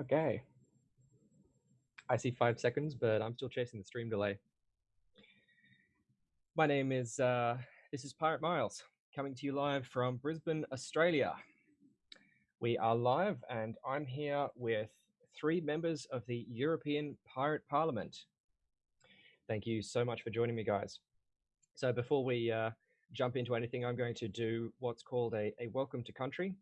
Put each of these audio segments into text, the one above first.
Okay. I see five seconds, but I'm still chasing the stream delay. My name is, uh, this is Pirate Miles, coming to you live from Brisbane, Australia. We are live, and I'm here with three members of the European Pirate Parliament. Thank you so much for joining me, guys. So before we uh, jump into anything, I'm going to do what's called a, a welcome to country.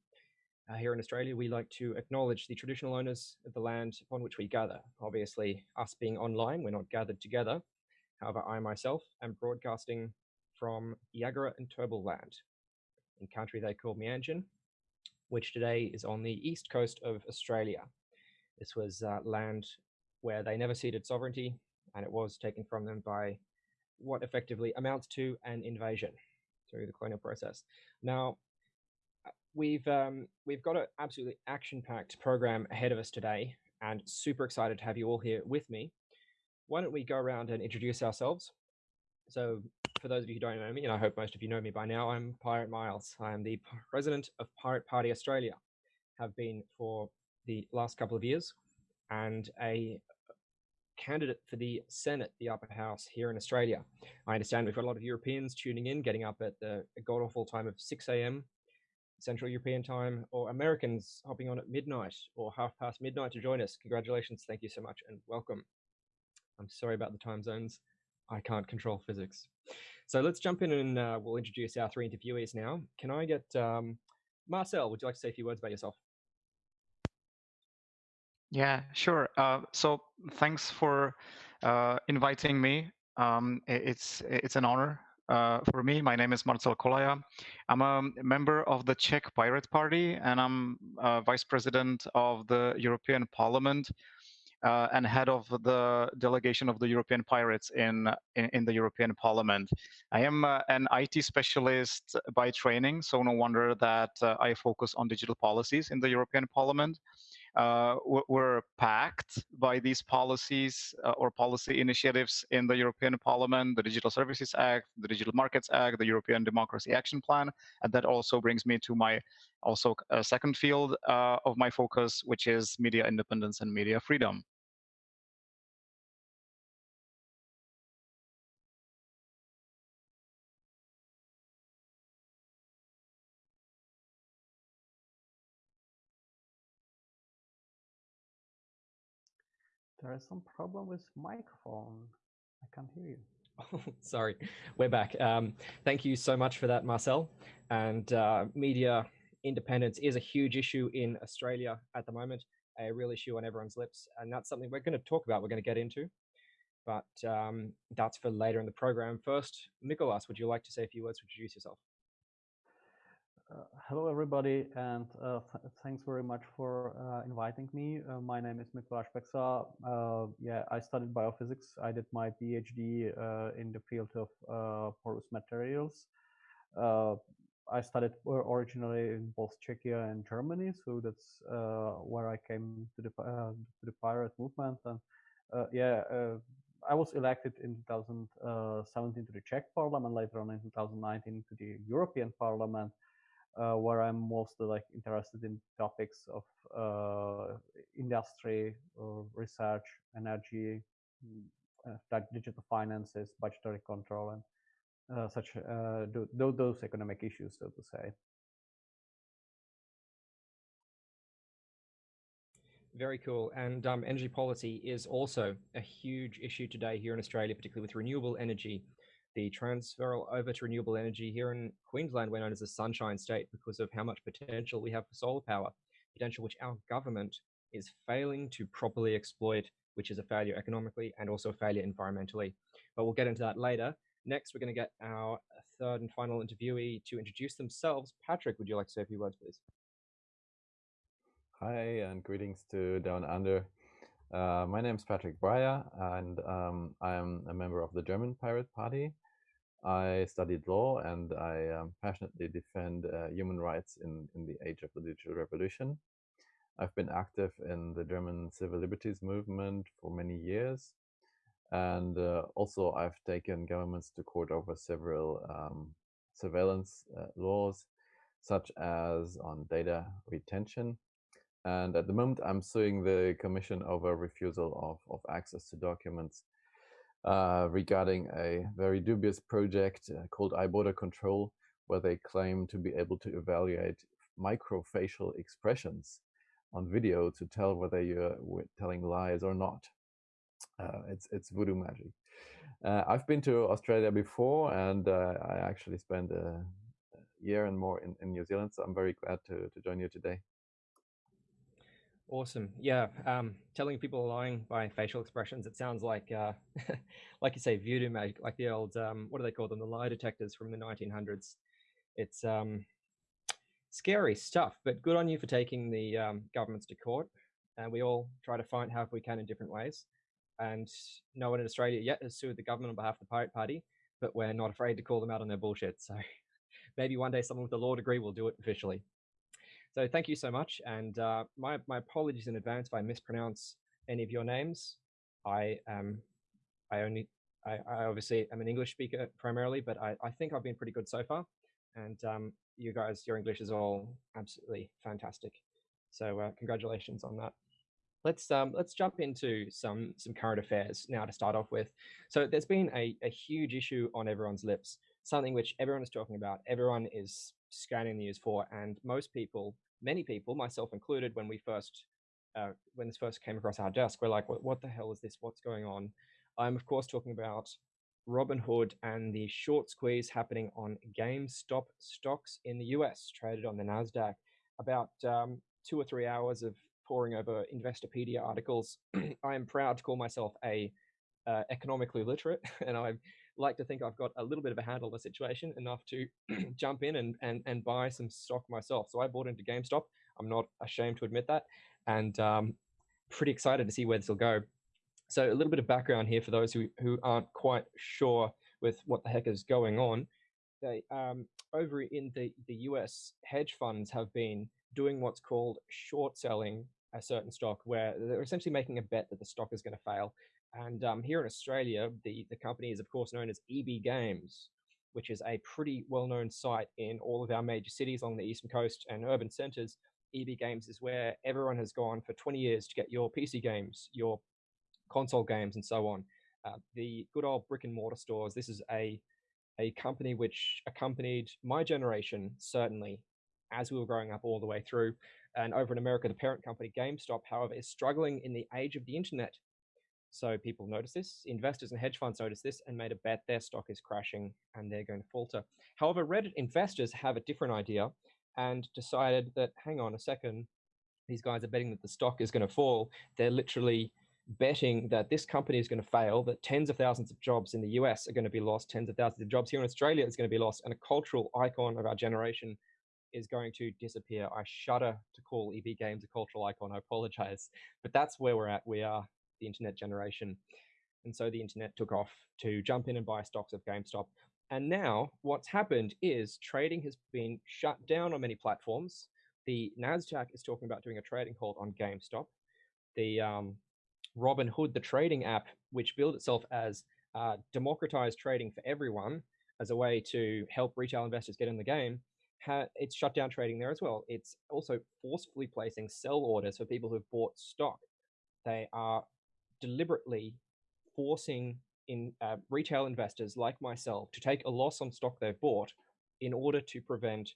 Uh, here in Australia, we like to acknowledge the traditional owners of the land upon which we gather. Obviously, us being online, we're not gathered together. However, I myself am broadcasting from Yagara and Turrbal land, in country they call Meanjin, which today is on the east coast of Australia. This was uh, land where they never ceded sovereignty, and it was taken from them by what effectively amounts to an invasion through the colonial process. Now, we've um, we've got an absolutely action-packed program ahead of us today, and super excited to have you all here with me. Why don't we go around and introduce ourselves? So, for those of you who don't know me, and I hope most of you know me by now, I'm Pirate Miles. I am the president of Pirate Party Australia. Have been for the last couple of years, and a candidate for the Senate, the upper house here in Australia. I understand we've got a lot of Europeans tuning in, getting up at the god awful time of 6 a.m. Central European time, or Americans hopping on at midnight or half past midnight to join us. Congratulations, thank you so much, and welcome. I'm sorry about the time zones. I can't control physics. So let's jump in and uh, we'll introduce our three interviewees now. Can I get um, Marcel? Would you like to say a few words about yourself? Yeah, sure. Uh, so thanks for uh, inviting me. Um, it's it's an honor uh, for me. My name is Marcel Kolaja. I'm a member of the Czech Pirate Party, and I'm uh, vice president of the European Parliament uh, and head of the delegation of the European Pirates in in, in the European Parliament. I am uh, an IT specialist by training, so no wonder that uh, I focus on digital policies in the European Parliament uh, were packed by these policies uh, or policy initiatives in the European Parliament, the Digital Services Act, the Digital Markets Act, the European Democracy Action Plan, and that also brings me to my also uh, second field uh, of my focus, which is media independence and media freedom. There is some problem with microphone. I can't hear you. Sorry, we're back. Um, thank you so much for that, Marcel. And uh, media independence is a huge issue in Australia at the moment, a real issue on everyone's lips. And that's something we're going to talk about, we're going to get into. But um, that's for later in the program. First, Mikolas, would you like to say a few words to introduce yourself? Uh, hello, everybody, and uh, th thanks very much for uh, inviting me. Uh, my name is Mikuláš Peksa. Uh, yeah, I studied biophysics. I did my PhD in the field of porous materials. I studied originally in both Czechia and Germany, so that's where I came to the to the pirate movement. And yeah, I was elected in 2017 to the Czech Parliament, later on in 2019 to the European Parliament where I'm mostly like interested in topics of uh, industry, or research, energy, mm, uh, digital finances, budgetary control, and uh, such uh, those economic issues, so to say. Very cool. And um, energy policy is also a huge issue today here in Australia, particularly with renewable energy the transfer over to renewable energy here in Queensland, we're known as the sunshine state because of how much potential we have for solar power, potential which our government is failing to properly exploit, which is a failure economically and also a failure environmentally. But we'll get into that later. Next, we're going to get our third and final interviewee to introduce themselves. Patrick, would you like to say a few words, please? Hi, and greetings to Down Under. Uh, my name is Patrick Breyer, and um, I am a member of the German Pirate Party. I studied law and I um, passionately defend uh, human rights in, in the age of the digital revolution. I've been active in the German civil liberties movement for many years. And uh, also I've taken governments to court over several um, surveillance uh, laws, such as on data retention. And at the moment, I'm suing the Commission over refusal of, of access to documents uh, regarding a very dubious project uh, called iBorder Control, where they claim to be able to evaluate microfacial expressions on video to tell whether you're telling lies or not. Uh, it's it's voodoo magic. Uh, I've been to Australia before, and uh, I actually spent a year and more in, in New Zealand. So I'm very glad to to join you today. Awesome. Yeah. Um, telling people lying by facial expressions. It sounds like, uh, like you say, voodoo magic, like the old, um, what do they call them? The lie detectors from the 1900s. It's um, scary stuff, but good on you for taking the um, governments to court. And we all try to fight how we can in different ways. And no one in Australia yet has sued the government on behalf of the Pirate Party, but we're not afraid to call them out on their bullshit. So maybe one day someone with a law degree will do it officially. So thank you so much. And uh, my, my apologies in advance if I mispronounce any of your names. I am, I only, I, I obviously am an English speaker primarily, but I, I think I've been pretty good so far. And um, you guys, your English is all absolutely fantastic. So uh, congratulations on that. Let's um, let's jump into some some current affairs now to start off with. So there's been a, a huge issue on everyone's lips, something which everyone is talking about, everyone is scanning the news for, and most people many people, myself included, when we first uh, when this first came across our desk, we're like, what, what the hell is this? What's going on? I'm of course talking about Robinhood and the short squeeze happening on GameStop stocks in the US, traded on the Nasdaq. About um, two or three hours of poring over Investopedia articles. I am proud to call myself a uh, economically literate, and I like to think I've got a little bit of a handle on the situation enough to jump in and, and, and buy some stock myself. So I bought into GameStop. I'm not ashamed to admit that. And um, pretty excited to see where this will go. So a little bit of background here for those who, who aren't quite sure with what the heck is going on. They, um, over in the, the US, hedge funds have been doing what's called short selling a certain stock, where they're essentially making a bet that the stock is going to fail. And um, here in Australia, the, the company is, of course, known as EB Games, which is a pretty well known site in all of our major cities along the eastern coast and urban centers. EB Games is where everyone has gone for 20 years to get your PC games, your console games, and so on. Uh, the good old brick and mortar stores, this is a, a company which accompanied my generation, certainly, as we were growing up all the way through. And over in America, the parent company GameStop, however, is struggling in the age of the internet so people notice this, investors and hedge funds notice this and made a bet their stock is crashing and they're going to falter. However, Reddit investors have a different idea and decided that, hang on a second, these guys are betting that the stock is going to fall. They're literally betting that this company is going to fail, that tens of thousands of jobs in the US are going to be lost, tens of thousands of jobs here in Australia is going to be lost, and a cultural icon of our generation is going to disappear. I shudder to call EB Games a cultural icon. I apologize. But that's where we're at. We are the internet generation. And so the internet took off to jump in and buy stocks of GameStop. And now what's happened is trading has been shut down on many platforms. The NASDAQ is talking about doing a trading halt on GameStop. The um, Robinhood, the trading app, which billed itself as uh, democratized trading for everyone as a way to help retail investors get in the game, it's shut down trading there as well. It's also forcefully placing sell orders for people who've bought stock. They are deliberately forcing in uh, retail investors like myself to take a loss on stock they've bought in order to prevent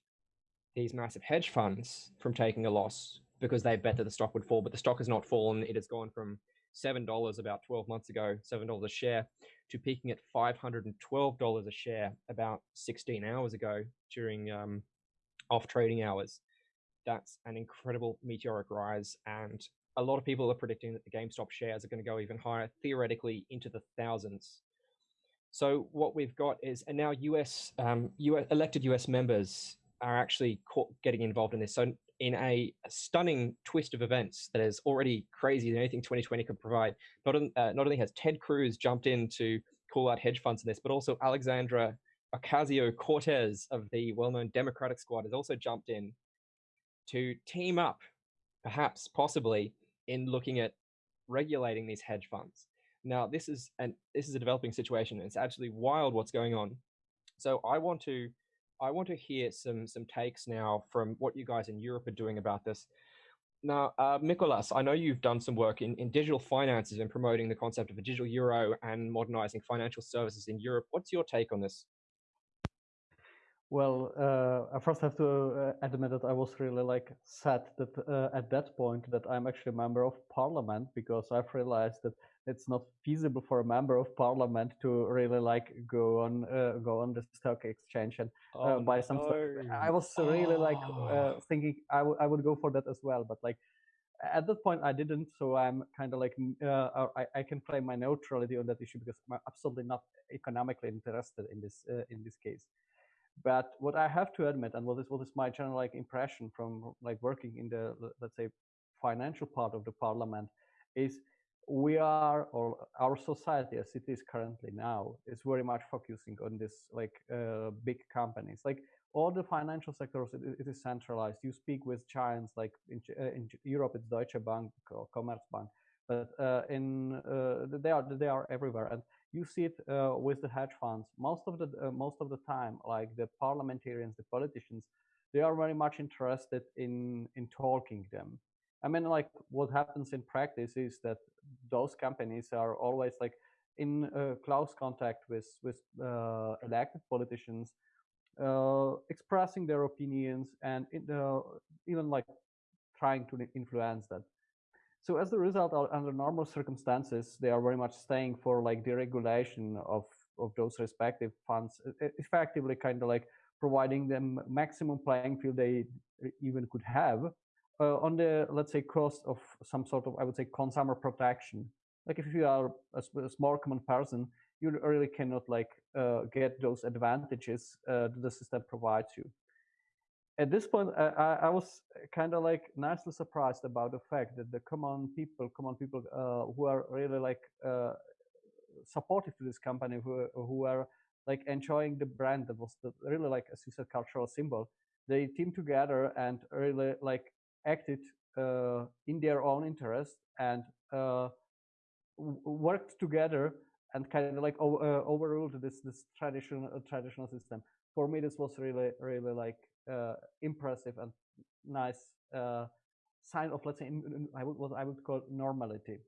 these massive hedge funds from taking a loss because they bet that the stock would fall, but the stock has not fallen. It has gone from seven dollars about 12 months ago, seven dollars a share, to peaking at five hundred and twelve dollars a share about 16 hours ago during um, off trading hours. That's an incredible meteoric rise, and a lot of people are predicting that the GameStop shares are going to go even higher, theoretically into the thousands. So what we've got is, and now US, um, US elected US members are actually getting involved in this. So in a stunning twist of events that is already crazier than anything 2020 could provide, not, uh, not only has Ted Cruz jumped in to call out hedge funds in this, but also Alexandra Ocasio-Cortez of the well-known Democratic Squad has also jumped in to team up, perhaps, possibly, in looking at regulating these hedge funds. Now, this is and this is a developing situation. It's absolutely wild what's going on. So I want to I want to hear some some takes now from what you guys in Europe are doing about this. Now, uh, Mikolas, I know you've done some work in, in digital finances and promoting the concept of a digital euro and modernizing financial services in Europe. What's your take on this? Well, uh, I first have to uh, admit that I was really like sad that uh, at that point that I'm actually a member of parliament because I've realized that it's not feasible for a member of parliament to really like go on uh, go on the stock exchange and uh, oh, buy some no. stuff. I was really oh. like uh, oh. thinking I, I would go for that as well, but like at that point I didn't. So I'm kind of like uh, I, I can claim my neutrality on that issue because I'm absolutely not economically interested in this uh, in this case. But what I have to admit, and what is what is my general like impression from like working in the let's say financial part of the parliament, is we are or our society as it is currently now is very much focusing on this like uh, big companies. Like all the financial sectors it, it is centralized. You speak with giants like in, uh, in europe it's deutsche bank or commerzbank. But uh, in uh, they are they are everywhere. And you see it uh, with the hedge funds most of the uh, most of the time like the parliamentarians the politicians they are very much interested in in talking them I mean, like what happens in practice is that those companies are always like in uh, close contact with with uh, elected politicians, uh, expressing their opinions and uh, even like trying to influence that. So as a result, under normal circumstances, they are very much staying for like deregulation of of those respective funds, effectively kind of like providing them maximum playing field they even could have uh, on the let's say cost of some sort of I would say consumer protection. Like if you are a, a small common person, you really cannot like uh, get those advantages uh, that the system provides you. At this point, I, I was kind of like nicely surprised about the fact that the common people, common people uh, who are really like uh, supportive to this company, who who are like enjoying the brand that was the, really like a said cultural symbol, they team together and really like acted uh, in their own interest and uh, worked together and kind of like uh, overruled this this traditional traditional system. For me, this was really really like impressive and nice sign of let's say I would, what I would call normality.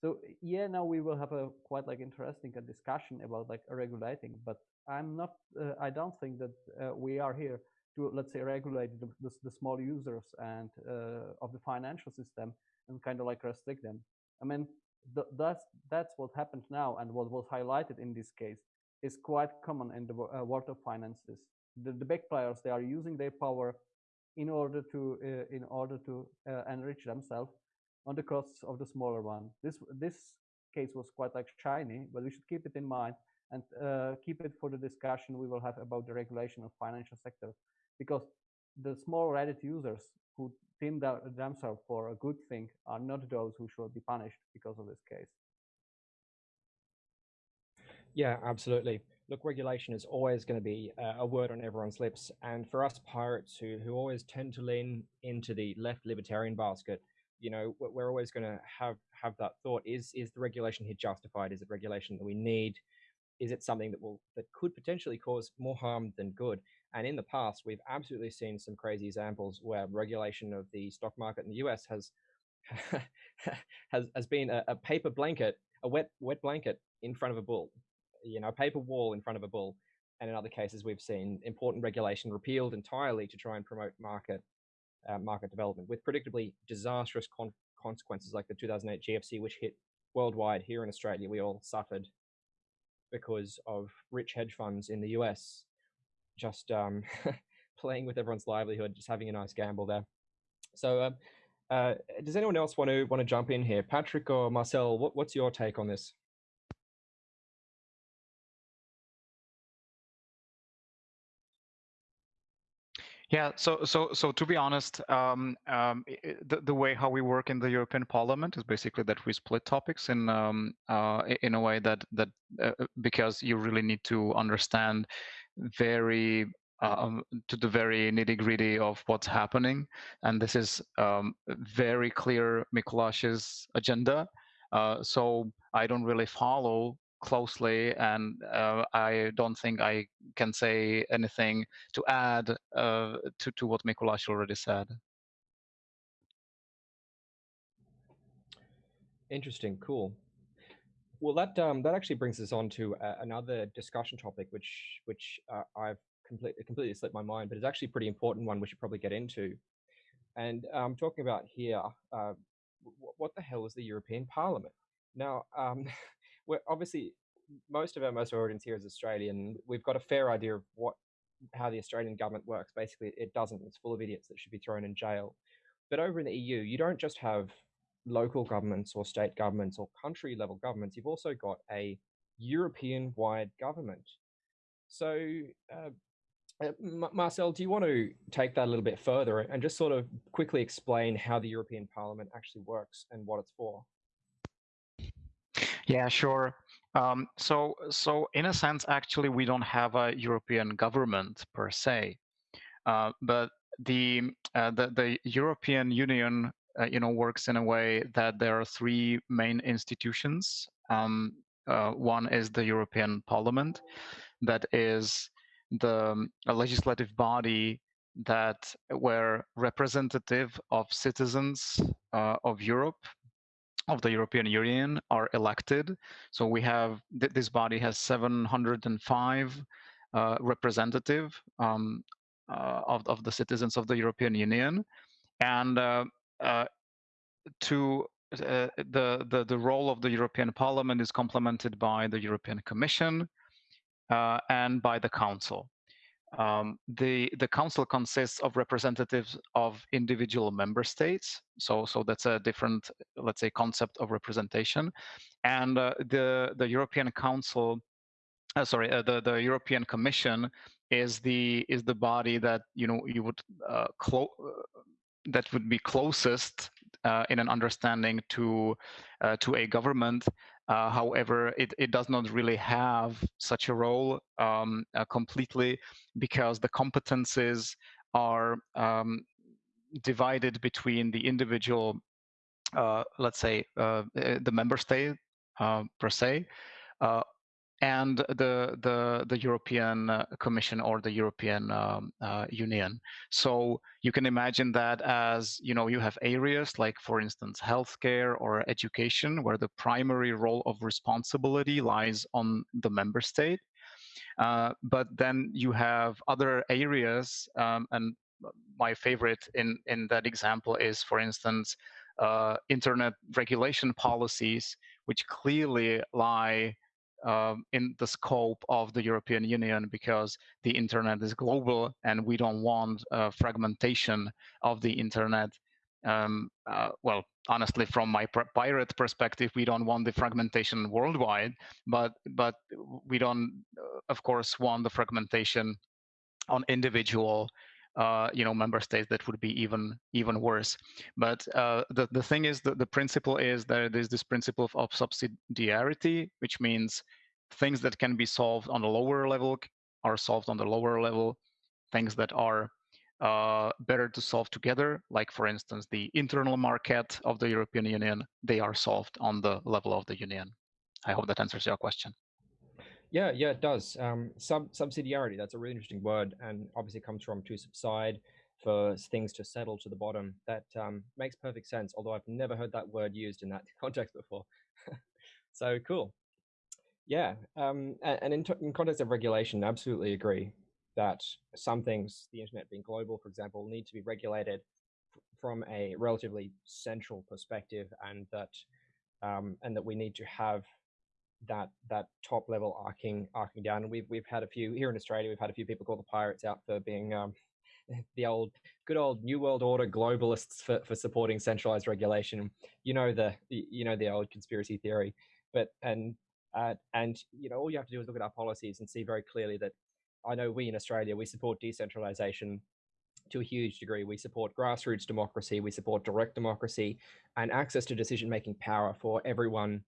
So yeah, now we will have a quite like interesting discussion about like regulating, but I'm not. Uh, I don't think that uh, we are here to let's say regulate the, the, the small users and uh, of the financial system and kind of like restrict them. I mean, th that's that's what happened now, and what was highlighted in this case is quite common in the uh, world of finances. The, the big players they are using their power in order to uh, in order to uh, enrich themselves on the costs of the smaller one. This this case was quite like shiny, but we should keep it in mind and uh, keep it for the discussion we will have about the regulation of financial sector because the small Reddit users who deem themselves for a good thing are not those who should be punished because of this case. Yeah, absolutely. Look, regulation is always going to be uh, a word on everyone's lips. And for us pirates who, who always tend to lean into the left libertarian basket, you know, we're always going to have, have that thought, is, is the regulation here justified? Is it regulation that we need? Is it something that will, that could potentially cause more harm than good? And in the past, we've absolutely seen some crazy examples where regulation of the stock market in the US has has has been a, a, paper blanket, a wet wet blanket in front of a bull, you know, a paper wall in front of a bull. And in other cases, we've seen important regulation repealed entirely to try and promote market uh, market development, with predictably disastrous con consequences like the 2008 GFC, which hit worldwide. Here in Australia, we all suffered because of rich hedge funds in the US just um, playing with everyone's livelihood, just having a nice gamble there. So, uh, uh, does anyone else want to want to jump in here, Patrick or Marcel? What, what's your take on this? Yeah, so so so to be honest, um, um, the the way how we work in the European Parliament is basically that we split topics in um, uh, in a way that that uh, because you really need to understand very um, to the very nitty gritty of what's happening. And this is um, very clear Mikolas's agenda. Uh, so I don't really follow closely, and uh, I don't think I can say anything to add uh, to, to what Mikolas already said. Interesting. Cool. Well, that um, that actually brings us on to uh, another discussion topic, which which uh, I've completely completely slipped my mind, but it's actually a pretty important one we should probably get into. And I'm um, talking about here, uh, what the hell is the European Parliament? Now, um, we're obviously most of our most audience here is Australian. We've got a fair idea of what how the Australian government works. Basically, it doesn't. It's full of idiots that should be thrown in jail. But over in the EU, you don't just have local governments or state governments or country level governments. You've also got a European wide government. So, uh, uh, Marcel, do you want to take that a little bit further and just sort of quickly explain how the European Parliament actually works and what it's for? Yeah, sure. Um, so, so in a sense, actually, we don't have a European government per se, uh, but the, uh, the the European Union, uh, you know, works in a way that there are three main institutions. Um, uh, one is the European Parliament, that is the legislative body that were representative of citizens uh, of Europe of the European Union are elected. So we have th this body has 705 uh, representative um, uh, of of the citizens of the European Union, and uh, uh to uh, the, the the role of the European Parliament is complemented by the European Commission uh, and by the Council. Um, the the council consists of representatives of individual member states. So so that's a different, let's say, concept of representation. And uh, the the European Council, uh, sorry, uh, the the European Commission is the is the body that you know you would uh, uh, that would be closest uh, in an understanding to to a government uh, however, it, it does not really have such a role um, uh, completely because the competences are um, divided between the individual, uh, let's say, uh, uh, the member state uh, per se, and the the the European uh, Commission or the European um, uh, Union. So you can imagine that as you know you have areas like, for instance, healthcare or education, where the primary role of responsibility lies on the member state. Uh, but then you have other areas, um, and my favorite in in that example is, for instance, uh, internet regulation policies, which clearly lie um, in the scope of the European Union because the internet is global and we don't want uh, fragmentation of the internet. Um, uh, well, honestly, from my pirate perspective, we don't want the fragmentation worldwide, but but we don't, uh, of course, want the fragmentation on individual uh, you know member states that would be even even worse. But uh, the, the thing is that the principle is that there's this principle of subsidiarity which means things that can be solved on a lower level are solved on the lower level. Things that are uh, better to solve together like for instance the internal market of the european union they are solved on the level of the union. I hope that answers your question yeah, yeah, it does. Um, sub subsidiarity, that's a really interesting word and obviously comes from to subside for things to settle to the bottom. That um, makes perfect sense, although I've never heard that word used in that context before. so cool. Yeah, um, and, in, in context of regulation, I absolutely agree that some things, the internet being global, for example, need to be regulated from a relatively central perspective and that um, and that we need to have that that top level arcing arcing down. And we've we've had a few here in Australia. We've had a few people call the pirates out for being um, the old good old new world order globalists for, for supporting centralized regulation. You know the you know the old conspiracy theory, but and uh, and you know all you have to do is look at our policies and see very clearly that I know we in Australia we support decentralization to a huge degree. We support grassroots democracy, we support direct democracy, and access to decision making power for everyone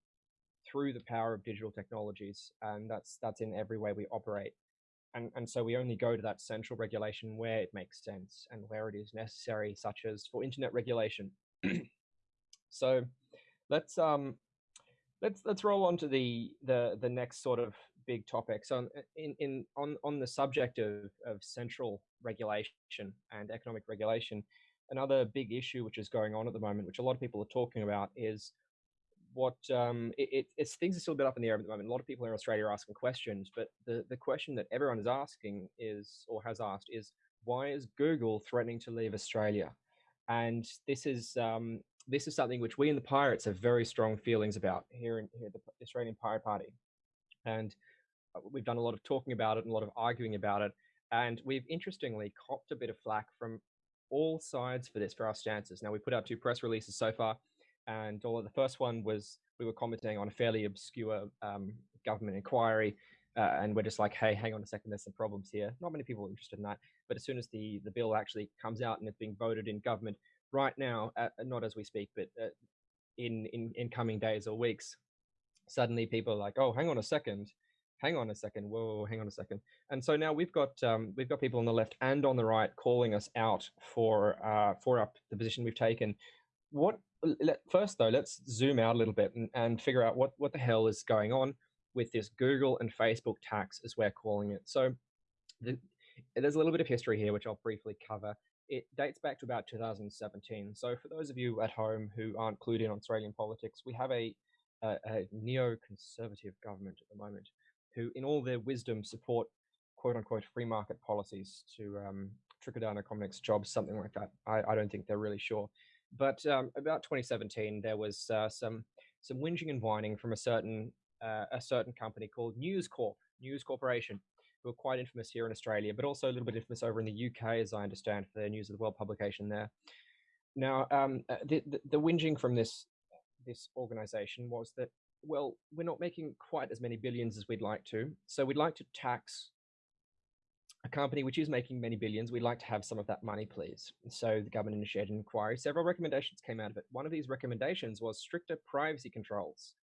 through the power of digital technologies, and that's that's in every way we operate. And, and so we only go to that central regulation where it makes sense and where it is necessary, such as for internet regulation. so let's um let's let's roll on to the the the next sort of big topic. So in in on on the subject of of central regulation and economic regulation, another big issue which is going on at the moment, which a lot of people are talking about, is what um, it, it, it's things are still a bit up in the air at the moment. A lot of people in Australia are asking questions, but the, the question that everyone is asking is, or has asked, is why is Google threatening to leave Australia? And this is um, this is something which we in the Pirates have very strong feelings about here in here the Australian Pirate Party, and uh, we've done a lot of talking about it and a lot of arguing about it. And we've interestingly copped a bit of flack from all sides for this for our stances. Now we put out two press releases so far and although the first one was we were commenting on a fairly obscure um, government inquiry, uh, and we're just like, hey, hang on a second, there's some problems here. Not many people are interested in that, but as soon as the the bill actually comes out and it's being voted in government right now, uh, not as we speak, but uh, in in in coming days or weeks, suddenly people are like, oh, hang on a second. Hang on a second. Whoa, hang on a second. And so now we've got um, we've got people on the left and on the right calling us out for uh, for up the position we've taken. What let, first though, let's zoom out a little bit and, and figure out what, what the hell is going on with this Google and Facebook tax, as we're calling it. So the, there's a little bit of history here, which I'll briefly cover. It dates back to about 2017. So for those of you at home who aren't clued in on Australian politics, we have a, a, a neo-conservative government at the moment who, in all their wisdom, support quote-unquote free market policies to um, trickle down economics, jobs, something like that. I, I don't think they're really sure. But um, about 2017, there was uh, some some whinging and whining from a certain uh, a certain company called News Corp, News Corporation, who are quite infamous here in Australia, but also a little bit infamous over in the UK, as I understand, for their News of the World publication there. Now, um, uh, the, the, the whinging from this this organization was that well, we're not making quite as many billions as we'd like to, so we'd like to tax a company which is making many billions, we'd like to have some of that money, please. So the government initiated an inquiry. Several recommendations came out of it. One of these recommendations was stricter privacy controls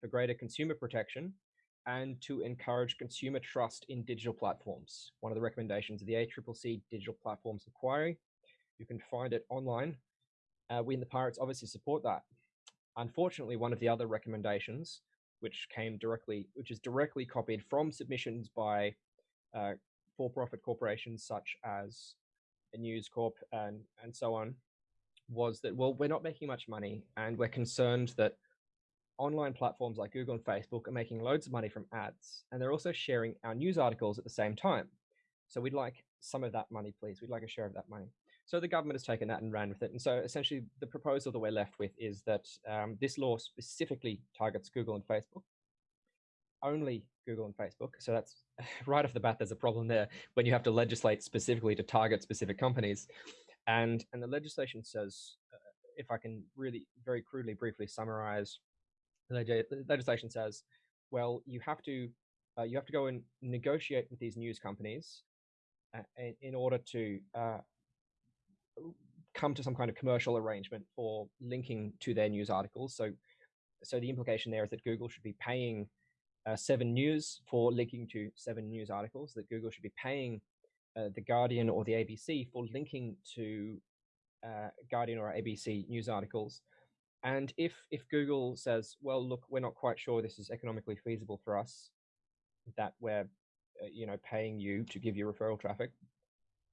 for greater consumer protection and to encourage consumer trust in digital platforms. One of the recommendations of the ACCC Digital Platforms Inquiry. You can find it online. Uh, we in the Pirates obviously support that. Unfortunately, one of the other recommendations, which came directly, which is directly copied from submissions by uh, for-profit corporations such as News Corp and and so on, was that well we're not making much money and we're concerned that online platforms like Google and Facebook are making loads of money from ads and they're also sharing our news articles at the same time. So we'd like some of that money, please. We'd like a share of that money. So the government has taken that and ran with it. And so essentially the proposal that we're left with is that um, this law specifically targets Google and Facebook only Google and Facebook. So that's right off the bat, there's a problem there when you have to legislate specifically to target specific companies. And, and the legislation says, uh, if I can really very crudely briefly summarize, the legislation says, well, you have to uh, you have to go and negotiate with these news companies uh, in, in, order to uh, come to some kind of commercial arrangement for linking to their news articles. So, so the implication there is that Google should be paying uh, Seven News for linking to Seven News articles, that Google should be paying uh, The Guardian or the ABC for linking to uh, Guardian or ABC news articles. And if, if Google says, well, look, we're not quite sure this is economically feasible for us, that we're uh, you know, paying you to give you referral traffic,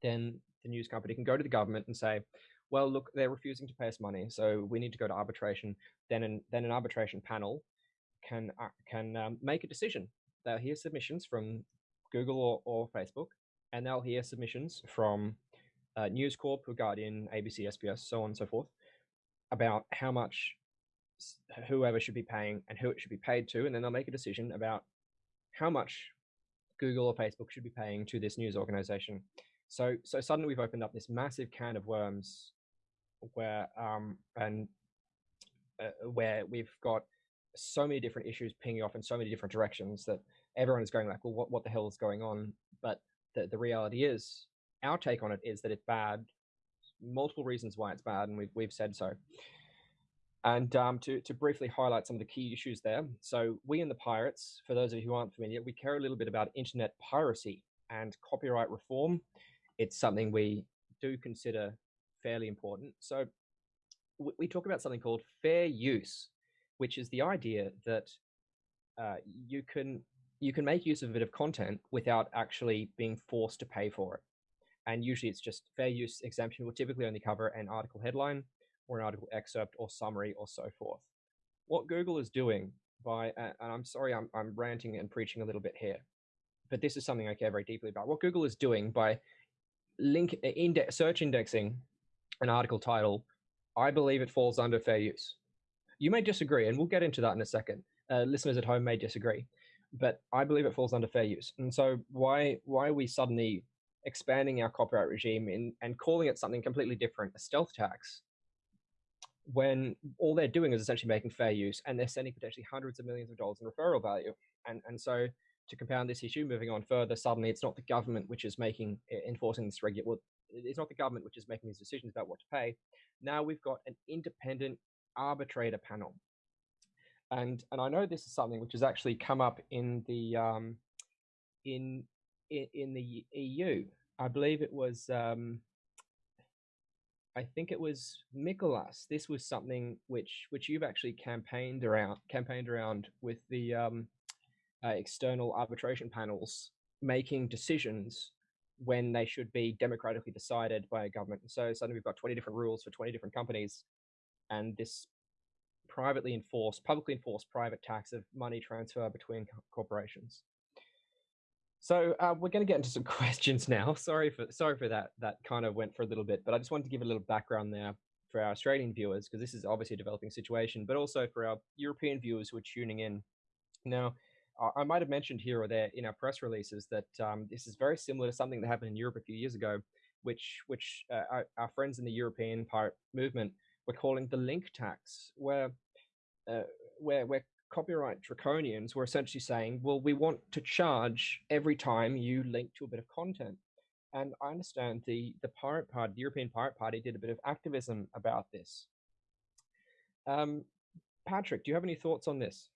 then the news company can go to the government and say, well, look, they're refusing to pay us money, so we need to go to arbitration. Then an, then an arbitration panel can uh, can um, make a decision. They'll hear submissions from Google or, or Facebook, and they'll hear submissions from uh, News Corp, Guardian, ABC, SBS, so on and so forth, about how much whoever should be paying and who it should be paid to, and then they'll make a decision about how much Google or Facebook should be paying to this news organization. So, so suddenly we've opened up this massive can of worms, where um, and uh, where we've got so many different issues pinging off in so many different directions that everyone is going like, well, what, what the hell is going on? But the, the reality is, our take on it is that it's bad. Multiple reasons why it's bad, and we've we've said so. And um, to to briefly highlight some of the key issues there. So we in the Pirates, for those of you who aren't familiar, we care a little bit about internet piracy and copyright reform. It's something we do consider fairly important. So we talk about something called fair use which is the idea that uh, you can you can make use of a bit of content without actually being forced to pay for it. And usually it's just fair use exemption will typically only cover an article headline or an article excerpt or summary or so forth. what Google is doing by, and I'm sorry, I'm, I'm ranting and preaching a little bit here, but this is something I care very deeply about. What Google is doing by link index, search indexing an article title, I believe it falls under fair use. You may disagree, and we'll get into that in a second. Uh, listeners at home may disagree, but I believe it falls under fair use. And so, why why are we suddenly expanding our copyright regime in, and calling it something completely different, a stealth tax, when all they're doing is essentially making fair use, and they're sending potentially hundreds of millions of dollars in referral value. And and so, to compound this issue, moving on further, suddenly it's not the government which is making enforcing this regulation. Well, it's not the government which is making these decisions about what to pay. Now we've got an independent arbitrator panel. And and I know this is something which has actually come up in the um, in, in the EU. I believe it was um, I think it was Nicholas. This was something which which you've actually campaigned around campaigned around with the um, uh, external arbitration panels making decisions when they should be democratically decided by a government. so suddenly we've got 20 different rules for 20 different companies and this privately enforced, publicly enforced private tax of money transfer between corporations. So uh, we're going to get into some questions now. Sorry for sorry for that. That kind of went for a little bit, but I just wanted to give a little background there for our Australian viewers because this is obviously a developing situation, but also for our European viewers who are tuning in. Now, I might have mentioned here or there in our press releases that um, this is very similar to something that happened in Europe a few years ago, which which uh, our, our, friends in the European pirate movement were calling the link tax, where uh, where where copyright draconians were essentially saying, well, we want to charge every time you link to a bit of content. And I understand the the pirate party, the European Pirate Party, did a bit of activism about this. Um, Patrick, do you have any thoughts on this?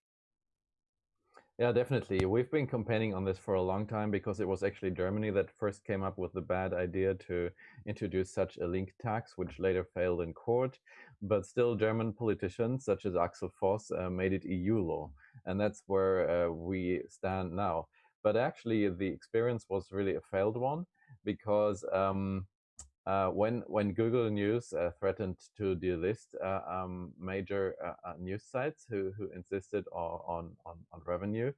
Yeah, definitely. We've been campaigning on this for a long time because it was actually Germany that first came up with the bad idea to introduce such a link tax, which later failed in court. But still, German politicians such as Axel Voss uh, made it EU law. And that's where uh, we stand now. But actually, the experience was really a failed one because um, uh, when when Google News uh, threatened to delist uh, um, major uh, uh, news sites who who insisted on, on on revenue,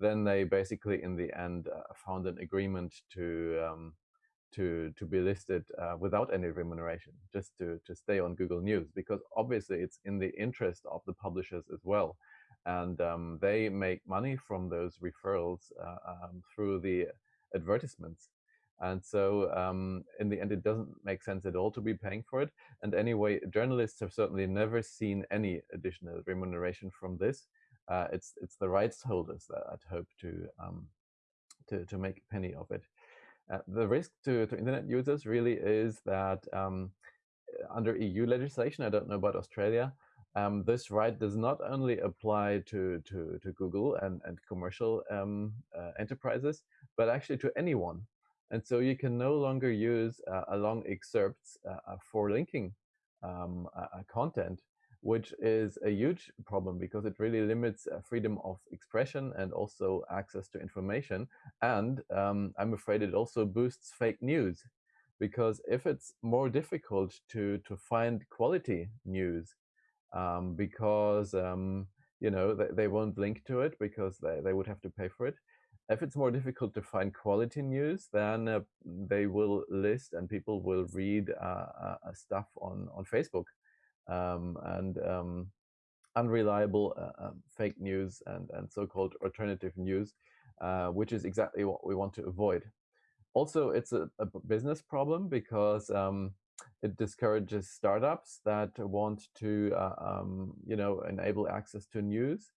then they basically in the end uh, found an agreement to um, to to be listed without any remuneration, just to to stay on Google News because obviously it's in the interest of the publishers as well, and um, they make money from those referrals um, through the advertisements and so um, in the end, it doesn't make sense at all to be paying for it. And anyway, journalists have certainly never seen any additional remuneration from this. Uh, it's it's the rights holders that I'd hope to um, to to make a penny of it. Uh, the risk to, to internet users really is that um, under EU legislation, I don't know about Australia, um, this right does not only apply to, to, to Google and, and commercial um, uh, enterprises, but actually to anyone and so you can no longer use uh, long excerpts uh, uh for linking um, content, which is a huge problem because it really limits freedom of expression and also access to information. And um, I'm afraid it also boosts fake news because if it's more difficult to, to find quality news um, because um, you know they, they won't link to it because they, they would have to pay for it if it's more difficult to find quality news, then uh, they will list and people will read uh, uh, stuff on on Facebook um, and um, unreliable uh, um, fake news and and so-called alternative news, uh, which is exactly what we want to avoid. Also, it's a, a business problem because um, it discourages startups that want to uh, um, you know enable access to news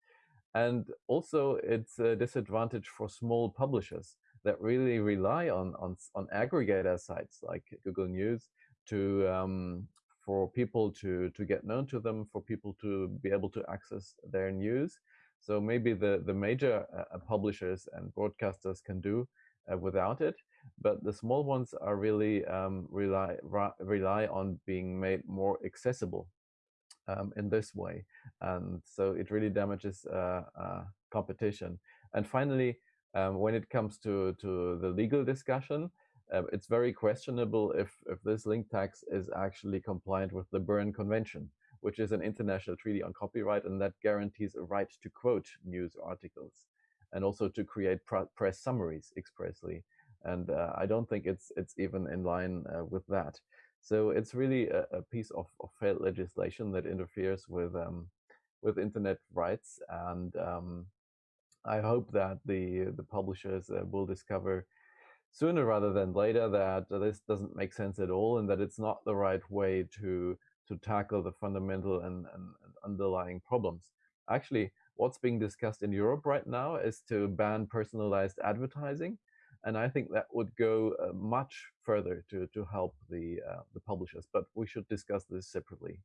and also it's a disadvantage for small publishers that really rely on, on, on aggregator sites like Google News to, um, for people to, to get known to them, for people to be able to access their news. So maybe the, the major uh, publishers and broadcasters can do uh, without it, but the small ones are really um, rely, rely on being made more accessible um, in this way. And so it really damages uh, uh, competition. And finally, um, when it comes to, to the legal discussion, uh, it's very questionable if, if this link tax is actually compliant with the Berne Convention, which is an international treaty on copyright, and that guarantees a right to quote news articles and also to create press summaries expressly. And uh, I don't think it's it's even in line uh, with that. So it's really a, a piece of, of, failed legislation that interferes with um, with internet rights. And um, I hope that the the publishers uh, will discover sooner rather than later that this doesn't make sense at all and that it's not the right way to to tackle the fundamental and, and, and underlying problems. Actually, what's being discussed in Europe right now is to ban personalized advertising. And I think that would go uh, much further to, to help the, uh, the publishers, but we should discuss this separately.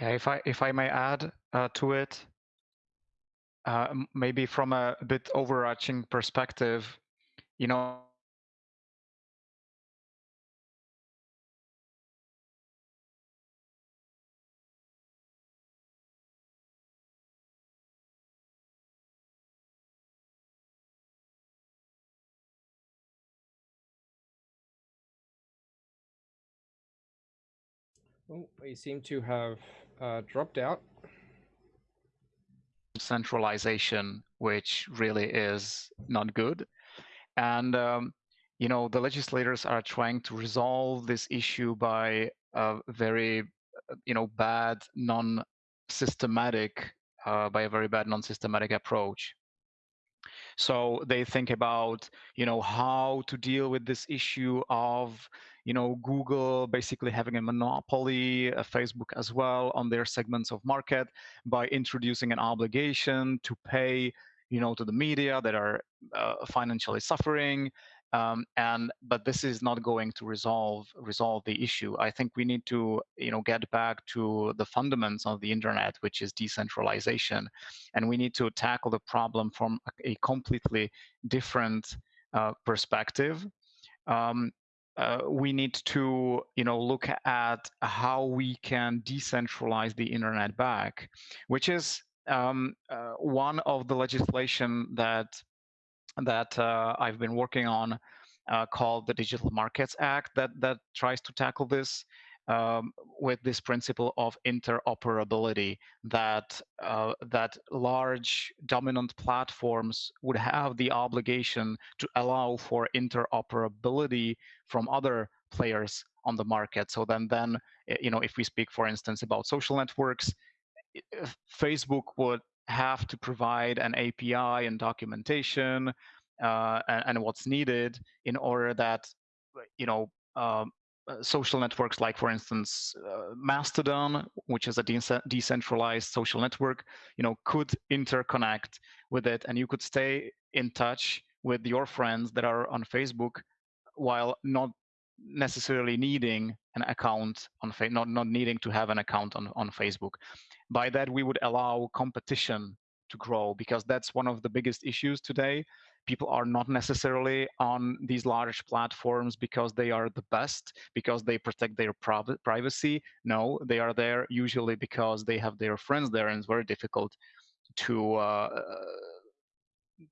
Yeah, if I if I may add uh, to it, uh, maybe from a bit overarching perspective, you know, Well, we seem to have uh, dropped out. Centralization, which really is not good. And, um, you know, the legislators are trying to resolve this issue by a very, you know, bad, non-systematic, uh, by a very bad non-systematic approach. So they think about, you know, how to deal with this issue of, you know, Google basically having a monopoly, uh, Facebook as well on their segments of market by introducing an obligation to pay, you know, to the media that are uh, financially suffering um, and but this is not going to resolve resolve the issue. I think we need to you know get back to the fundamentals of the internet, which is decentralization, and we need to tackle the problem from a, completely different uh, perspective. Um, uh, we need to you know look at how we can decentralize the internet back, which is um, uh, one of the legislation that that uh, I've been working on uh, called the Digital Markets Act that that tries to tackle this um, with this principle of interoperability that uh, that large dominant platforms would have the obligation to allow for interoperability from other players on the market. So then then eh, you know if we speak for instance about social networks, Facebook would have to provide an API and documentation uh, and, and, what's needed in order that you know um, uh, social networks like for instance uh, mastodon which is a de- decentralized social network you know could interconnect with it and you could stay in touch with your friends that are on facebook while not necessarily needing an account on fa- not not needing to have an account on on facebook by that we would allow competition to grow because that's one of the biggest issues today people are not necessarily on these large platforms because they are the best because they protect their privacy no they are there usually because they have their friends there and it's very difficult to uh,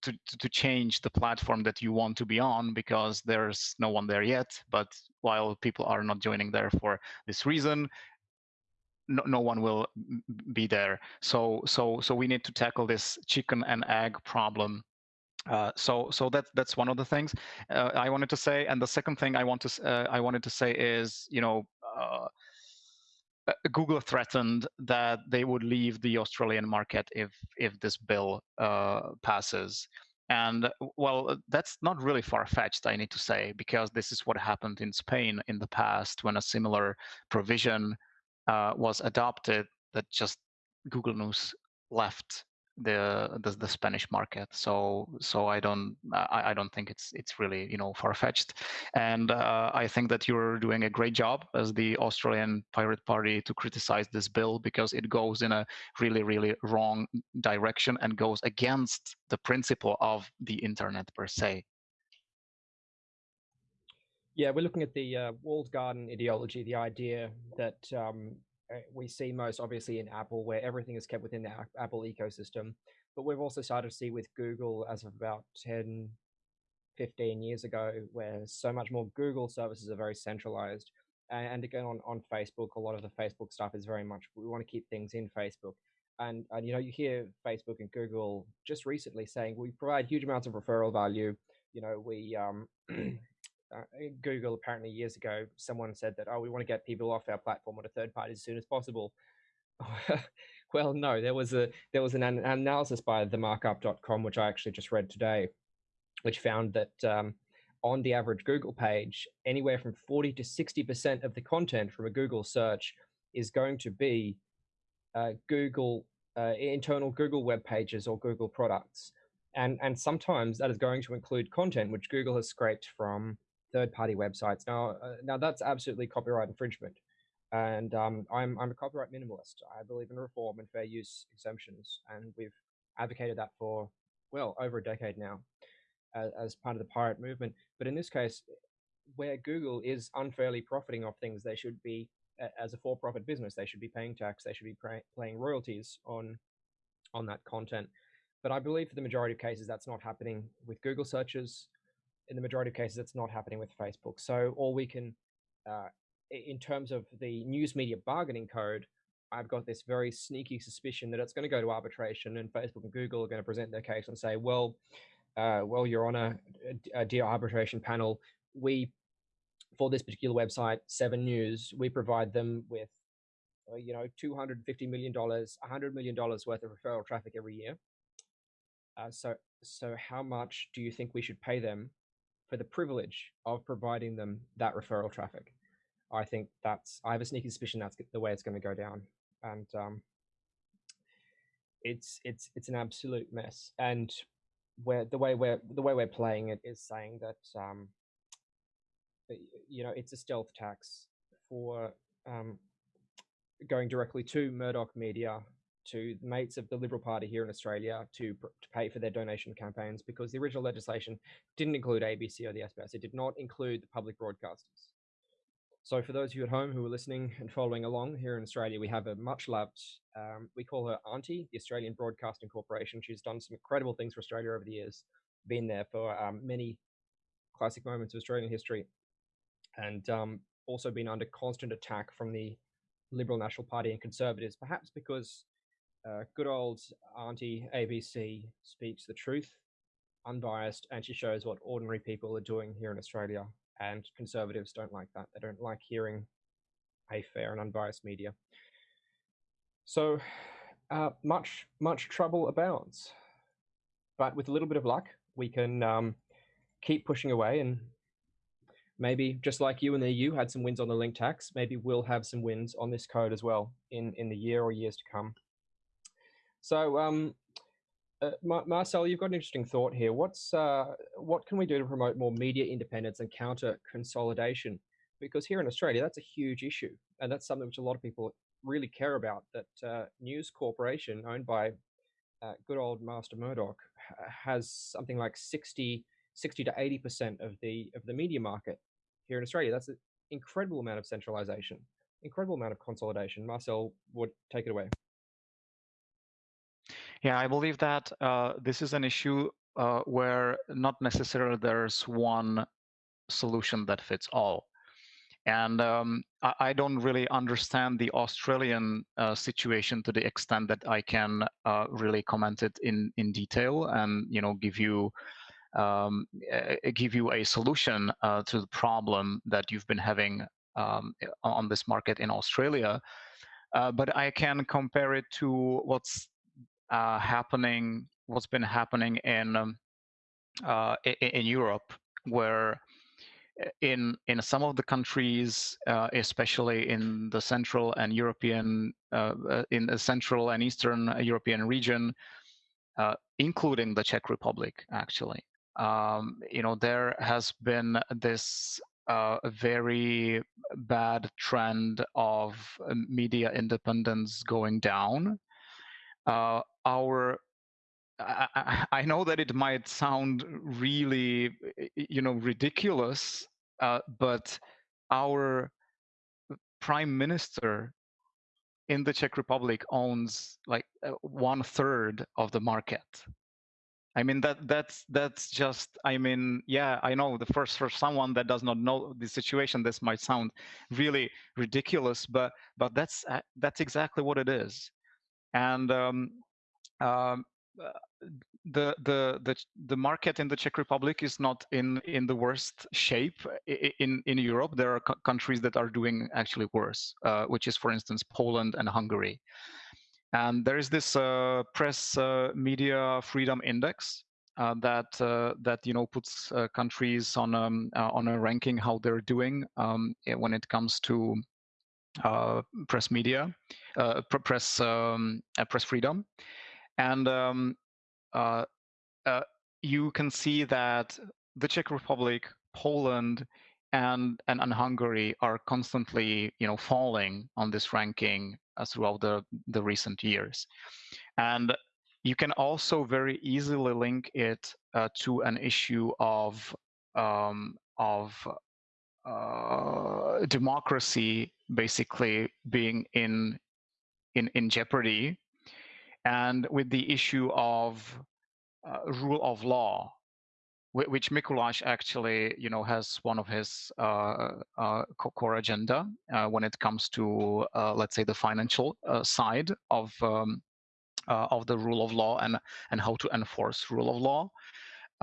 to, to change the platform that you want to be on because there's no one there yet. But while people are not joining there for this reason, no, no one will be there. So so so we need to tackle this chicken and egg problem. Uh, so so that's that's one of the things uh, I wanted to say. And the second thing I want to uh, I wanted to say is you know. Uh, uh, Google threatened that they would leave the Australian market if if this bill passes. And well, that's not really far fetched, I need to say, because this is what happened in Spain in the past when a similar provision uh, was adopted that just Google News left the, the the, Spanish market. So so I don't I, I don't think it's it's really you know far fetched, and uh, I think that you're doing a great job as the Australian Pirate Party to criticize this bill because it goes in a really really wrong direction and goes against the principle of the internet per se. Yeah, we're looking at the uh, walled garden ideology, the idea that um, eh, we see most obviously in Apple, where everything is kept within the Apple ecosystem. But we've also started to see with Google as of about 10, 15 years ago, where so much more Google services are very centralized. and again on, on Facebook, a lot of the Facebook stuff is very much we want to keep things in Facebook. And, and you know you hear Facebook and Google just recently saying we provide huge amounts of referral value. You know we um, uh, Google apparently years ago someone said that oh we want to get people off our platform on a third party as soon as possible. well, no, there was a there was an, an analysis by themarkup.com which I actually just read today, which found that um, on the average Google page, anywhere from 40 to 60% of the content from a Google search is going to be uh, Google, uh, internal Google web pages or Google products. And, and sometimes that is going to include content which Google has scraped from third-party websites. Now, uh, now that's absolutely copyright infringement. And um, I'm, I'm a copyright minimalist. I believe in reform and fair use exemptions. And we've advocated that for, well, over a decade now as, as part of the pirate movement. But in this case, where Google is unfairly profiting off things, they should be, as a for-profit business, they should be paying tax, they should be paying royalties on, on that content. But I believe for the majority of cases, that's not happening with Google searches. In the majority of cases, it's not happening with Facebook. So all we can, uh, in terms of the news media bargaining code, I've got this very sneaky suspicion that it's going to go to arbitration and Facebook and Google are going to present their case and say, well, uh, well, Your Honor, a dear arbitration panel, we, for this particular website, Seven News, we provide them with, uh, you know, $250 million, $100 million worth of referral traffic every year. Uh, so, so how much do you think we should pay them for the privilege of providing them that referral traffic? I think that's, I have a sneaky suspicion that's the way it's going to go down. And um, it's, it's, it's an absolute mess. And where the way we're the way we're playing it is saying that um, you know it's a stealth tax for um, going directly to Murdoch Media, to mates of the Liberal Party here in Australia to, to pay for their donation campaigns because the original legislation didn't include ABC or the SBS. It did not include the public broadcasters. So for those of you at home who are listening and following along here in Australia, we have a much loved, um, we call her Auntie, the Australian Broadcasting Corporation. She's done some incredible things for Australia over the years, been there for um, many classic moments of Australian history, and um, also been under constant attack from the Liberal National Party and Conservatives, perhaps because uh, good old Auntie ABC speaks the truth, unbiased, and she shows what ordinary people are doing here in Australia and conservatives don't like that. They don't like hearing a fair and unbiased media. So uh, much, much trouble abounds. But with a little bit of luck, we can um, keep pushing away and maybe just like you and the EU had some wins on the link tax, maybe we'll have some wins on this code as well in, in the year or years to come. So um, uh, Marcel, you've got an interesting thought here. What's uh, what can we do to promote more media independence and counter consolidation? Because here in Australia, that's a huge issue, and that's something which a lot of people really care about. That uh, News Corporation, owned by uh, good old Master Murdoch, has something like 60, 60 to eighty percent of the of the media market here in Australia. That's an incredible amount of centralization, incredible amount of consolidation. Marcel would take it away. Yeah, I believe that uh, this is an issue uh, where not necessarily there's one solution that fits all. And um, I, I, don't really understand the Australian uh, situation to the extent that I can uh, really comment it in, in detail and you know give you um, give you a solution uh, to the problem that you've been having um, on this market in Australia. Uh, but I can compare it to what's uh, happening, what's been happening in um, uh, in, Europe, where uh, in in some of the countries, uh, especially in the Central and European, uh, uh, in the Central and Eastern European region, including the Czech Republic, actually, um, you know, there has been this uh, very bad trend of media independence going down uh, our I, I, know that it might sound really you know ridiculous uh, but our prime minister in the czech republic owns like uh, one third of the market. I mean that that's that's just I mean yeah I know the first for someone that does not know the situation this might sound really ridiculous but but that's uh, that's exactly what it is and um, um, uh, the the the the market in the Czech Republic is not in in the worst shape in in Europe. There are countries that are doing actually worse, uh, which is for instance Poland and Hungary. And there is this uh, press uh, media freedom index uh, that uh, that you know puts uh, countries on um, on a ranking how they're doing um, when it comes to press media, press um, press freedom, and um, you can see that the Czech Republic, Poland, and, and, and Hungary are constantly, you know, falling on this ranking uh, throughout the, the recent years. And you can also very easily link it uh, to an issue of um, of uh, democracy basically being in in in jeopardy, and with the issue of uh, rule of law which Mikuláš actually, you know, has one of his uh, uh, core agenda when it comes to, let's say, the financial side of um, uh, of the rule of law and and how to enforce rule of law.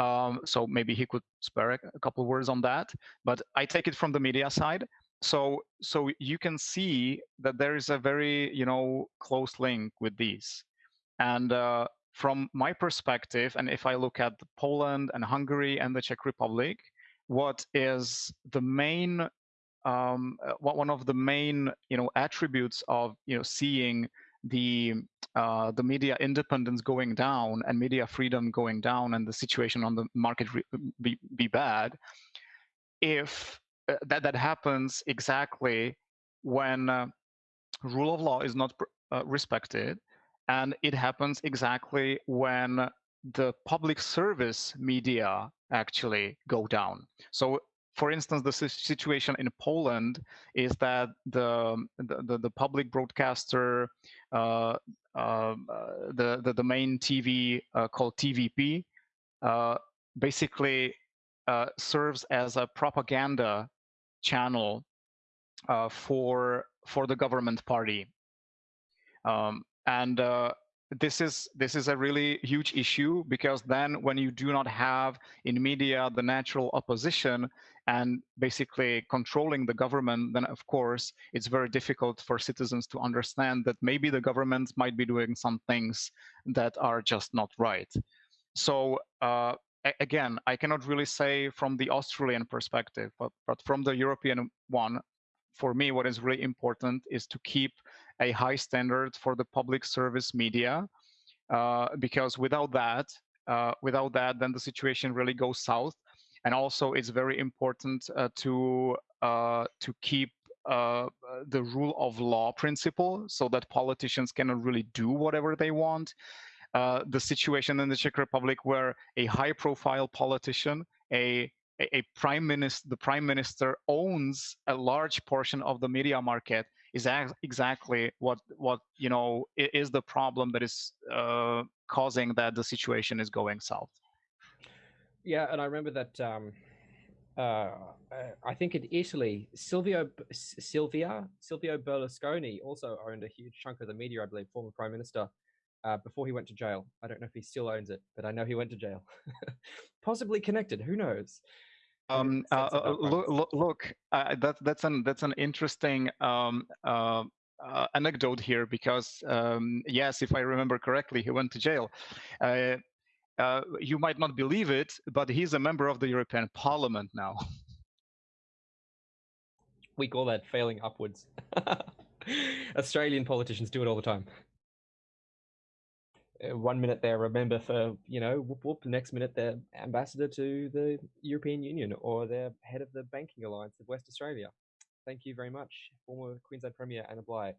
Um, so maybe he could spare a couple words on that. But I take it from the media side. So so you can see that there is a very you know close link with these, and from my perspective, and if I look at Poland and Hungary and the Czech Republic, what is the main um, uh, one of the main you know attributes of you know seeing the uh, the media independence going down and media freedom going down and the situation on the market be, be bad if uh, that that happens exactly when uh, rule of law is not uh, respected and it happens exactly when the public service media actually go down. So for instance, the situation in Poland is that the the, the public broadcaster, uh, uh, the, the, the main TV uh, called TVP, uh, basically uh, serves as a propaganda channel uh, for for the government party. Um, and this is this is a really huge issue because then when you do not have in media the natural opposition and basically controlling the government then of course it's very difficult for citizens to understand that maybe the government might be doing some things that are just not right so uh, again i cannot really say from the australian perspective but, but from the european one for me what is really important is to keep a high standard for the public service media, uh, because without that, uh, without that, then the situation really goes south. And also, it's very important uh, to uh, to keep uh, the rule of law principle, so that politicians cannot really do whatever they want. Uh, the situation in the Czech Republic, where a high-profile politician, a a prime minister, the prime minister owns a large portion of the media market is exactly what what you know is the problem that is uh, causing that the situation is going south. Yeah, and I remember that. Um, uh, uh I think in Italy, Silvio Silvia Silvio Berlusconi also owned a huge chunk of the media. I believe, former prime minister. Uh, before he went to jail. I don't know if he still owns it, but I know he went to jail. Possibly connected. Who knows? Um, uh, uh look, look uh, that, that's an that's an interesting um, uh, uh, anecdote here because um, yes, if I remember correctly, he went to jail. Uh, you might not believe it, but he's a member of the European Parliament now. We call that failing upwards. Australian politicians do it all the time. Uh, one minute they're a member for you know whoop whoop the next minute they're ambassador to the european union or they're head of the banking alliance of west australia thank you very much former queensland premier anna bligh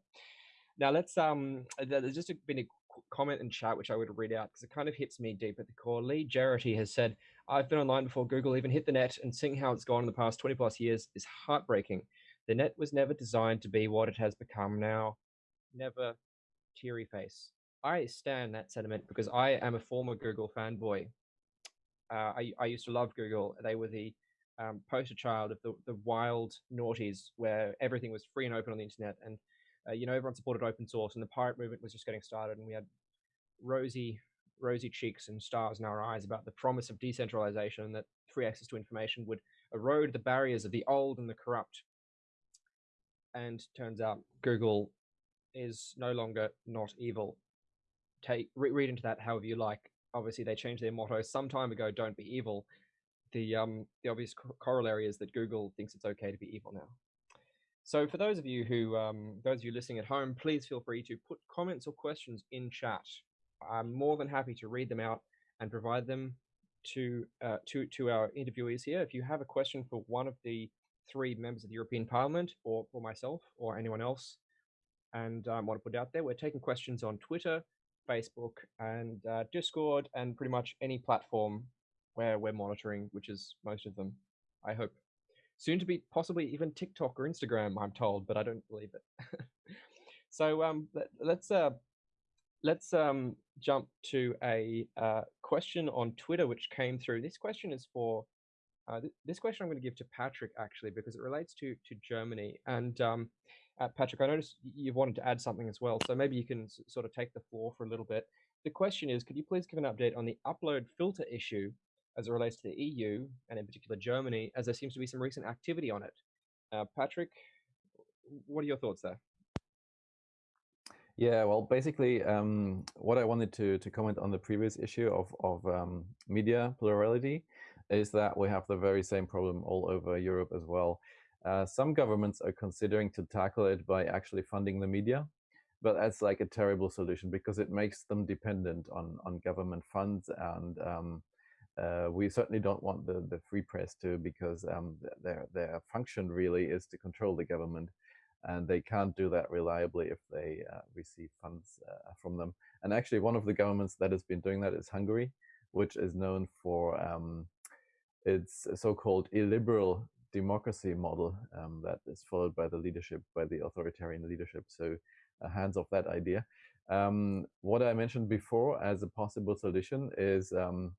now let's um there's just been a comment in chat which i would read out because it kind of hits me deep at the core lee Jarrity has said i've been online before google even hit the net and seeing how it's gone in the past 20 plus years is heartbreaking the net was never designed to be what it has become now never teary face I stand that sentiment because I am a former Google fanboy. Uh, I, I used to love Google. They were the um, poster child of the, the wild noughties where everything was free and open on the internet. And, uh, you know, everyone supported open source and the pirate movement was just getting started. And we had rosy, rosy cheeks and stars in our eyes about the promise of decentralization and that free access to information would erode the barriers of the old and the corrupt. And turns out Google is no longer not evil. Take re read into that however you like. Obviously, they changed their motto some time ago. Don't be evil. The um the obvious co corollary is that Google thinks it's okay to be evil now. So for those of you who um those of you listening at home, please feel free to put comments or questions in chat. I'm more than happy to read them out and provide them to uh, to to our interviewees here. If you have a question for one of the three members of the European Parliament, or for myself, or anyone else, and um, want to put out there, we're taking questions on Twitter, Facebook, and uh, Discord, and pretty much any platform where we're monitoring, which is most of them. I hope soon to be possibly even TikTok or Instagram. I'm told, but I don't believe it. so um, let, us uh, let's um, jump to a uh, question on Twitter, which came through. This question is for, uh, th this question I'm going to give to Patrick, actually, because it relates to, to Germany. And um, uh, Patrick, I noticed you wanted to add something as well, so maybe you can sort of take the floor for a little bit. The question is, could you please give an update on the upload filter issue as it relates to the EU, and in particular Germany, as there seems to be some recent activity on it? Uh, Patrick, what are your thoughts there? Yeah, well, basically, um, what I wanted to to comment on the previous issue of of um, media plurality is that we have the very same problem all over Europe as well. Uh, some governments are considering to tackle it by actually funding the media, but that's like a terrible solution because it makes them dependent on on government funds, and um, uh, we certainly don't want the the free press to because um, their their function really is to control the government and they can't do that reliably if they uh, receive funds uh, from them. And actually, one of the governments that has been doing that is Hungary, which is known for um, its so-called illiberal democracy model um, that is followed by the leadership, by the authoritarian leadership. So hands off that idea. Um, what I mentioned before as a possible solution is um,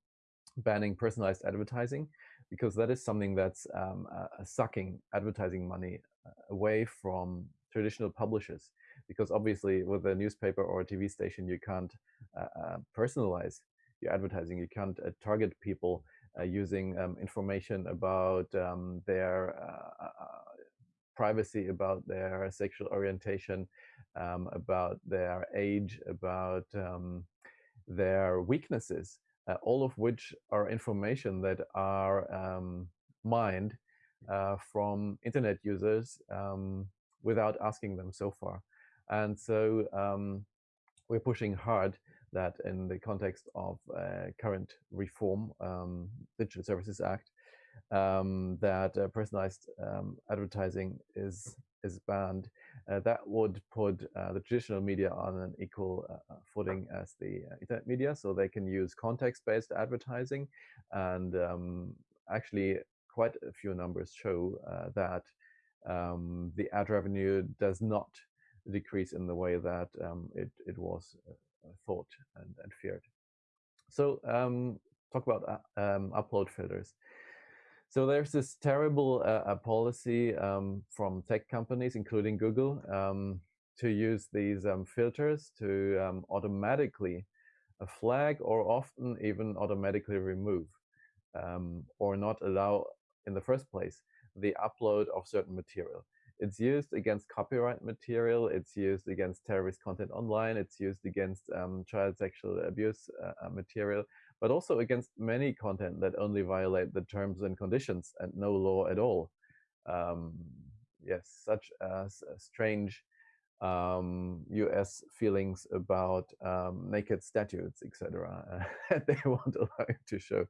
banning personalized advertising because that is something that's um, uh, sucking advertising money uh, away from traditional publishers because obviously with a newspaper or a TV station you can't uh, uh, personalize your advertising. You can't uh, target people uh, using um, information about um, their privacy about their sexual orientation um, about their age about um, their weaknesses all of which are information that are um, mined uh, from internet users um, without asking them so far. And so um, we're pushing hard that in the context of uh, current reform, um, Digital Services Act, um, that uh, personalized um, advertising is is banned. Uh, that would put uh, the traditional media on an equal uh, footing as the internet media, so they can use context-based advertising and um, actually quite a few numbers show uh, that um, the ad revenue does not decrease in the way that um, it, it was uh, thought and, and, feared. So um, talk about uh, um, upload filters. So there's this terrible uh, policy um, from tech companies, including Google, um, to use these filters to automatically flag or often even automatically remove um, or not allow in the first place, the upload of certain material. It's used against copyright material, it's used against terrorist content online, it's used against um, child sexual abuse uh, uh, material, but also against many content that only violate the terms and conditions and no law at all. Um, yes, such as strange um, U.S. feelings about um, naked statues, etc. they won't allow you to show,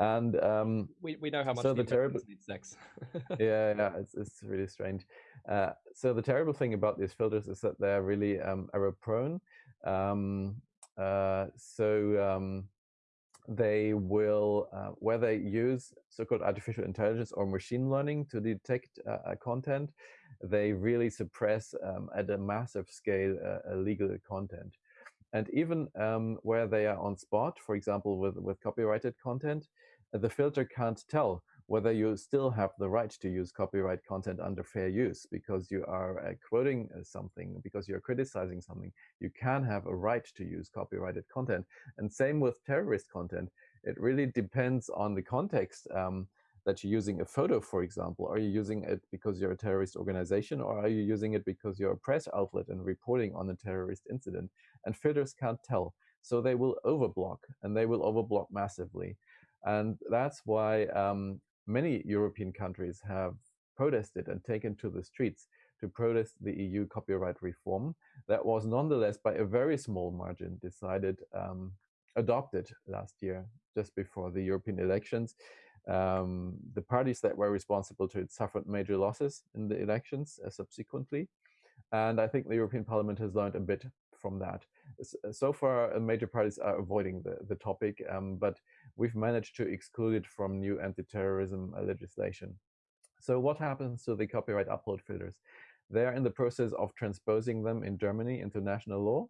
and um, we we know how much so the, terrible sex. yeah, yeah, it's it's really strange. Uh, so the terrible thing about these filters is that they're really um, error prone. Um, uh, so um, they will, uh, where they use so-called artificial intelligence or machine learning to detect uh, content, they really suppress um, at a massive scale uh, illegal content. And even um, where they are on spot, for example, with, with copyrighted content, the filter can't tell whether you still have the right to use copyright content under fair use because you are uh, quoting uh, something, because you're criticizing something. You can have a right to use copyrighted content. And same with terrorist content. It really depends on the context um, that you're using a photo, for example. Are you using it because you're a terrorist organization or are you using it because you're a press outlet and reporting on a terrorist incident? And filters can't tell. So they will overblock and they will overblock massively. And that's why um, many European countries have protested and taken to the streets to protest the EU copyright reform that was nonetheless by a very small margin decided um, adopted last year just before the European elections. Um, the parties that were responsible to it suffered major losses in the elections uh, subsequently. And I think the European Parliament has learned a bit from that. So far, uh, major parties are avoiding the, the topic, um, but we've managed to exclude it from new anti-terrorism uh, legislation. So what happens to the copyright upload filters? They're in the process of transposing them in Germany into national law.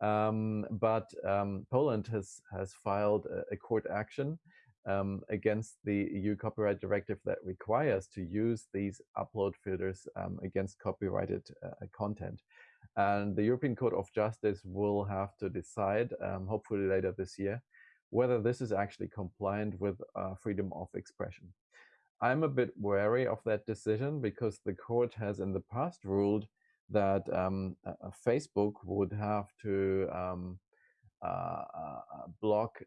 Um, but um, Poland has, has filed a, a court action um, against the EU copyright directive that requires to use these upload filters um, against copyrighted uh, content. And the European Court of Justice will have to decide, um, hopefully later this year, whether this is actually compliant with uh, freedom of expression. I'm a bit wary of that decision because the court has in the past ruled that um, uh, Facebook would have to um, uh, uh block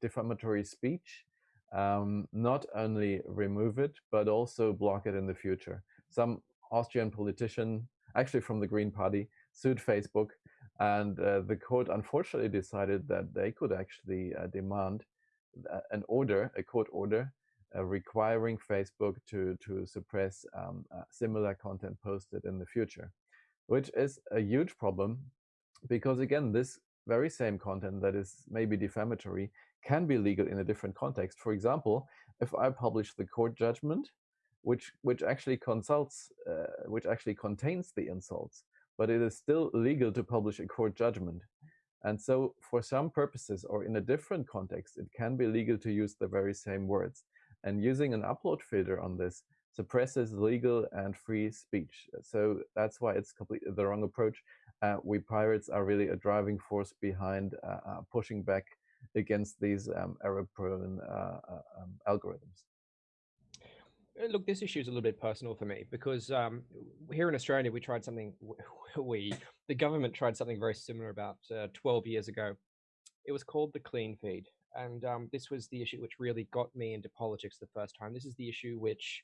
defamatory speech, um, not only remove it, but also block it in the future. Some Austrian politician, actually from the Green Party, sued Facebook and uh, the court unfortunately decided that they could actually uh, demand uh, an order, a court order, uh, requiring Facebook to, to suppress um, uh, similar content posted in the future, which is a huge problem because, again, this very same content that is maybe defamatory can be legal in a different context. For example, if I publish the court judgment, which which actually consults, uh, which actually contains the insults, but it is still legal to publish a court judgment. And so for some purposes or in a different context, it can be legal to use the very same words. And using an upload filter on this suppresses legal and free speech. So that's why it's completely the wrong approach. Uh, we pirates are really a driving force behind uh, uh, pushing back against these um, error-prone uh, uh, um, algorithms. Uh, look, this issue is a little bit personal for me because um, here in Australia, we tried something, we, the government tried something very similar about uh, 12 years ago. It was called the clean feed. And um, this was the issue which really got me into politics the first time. This is the issue which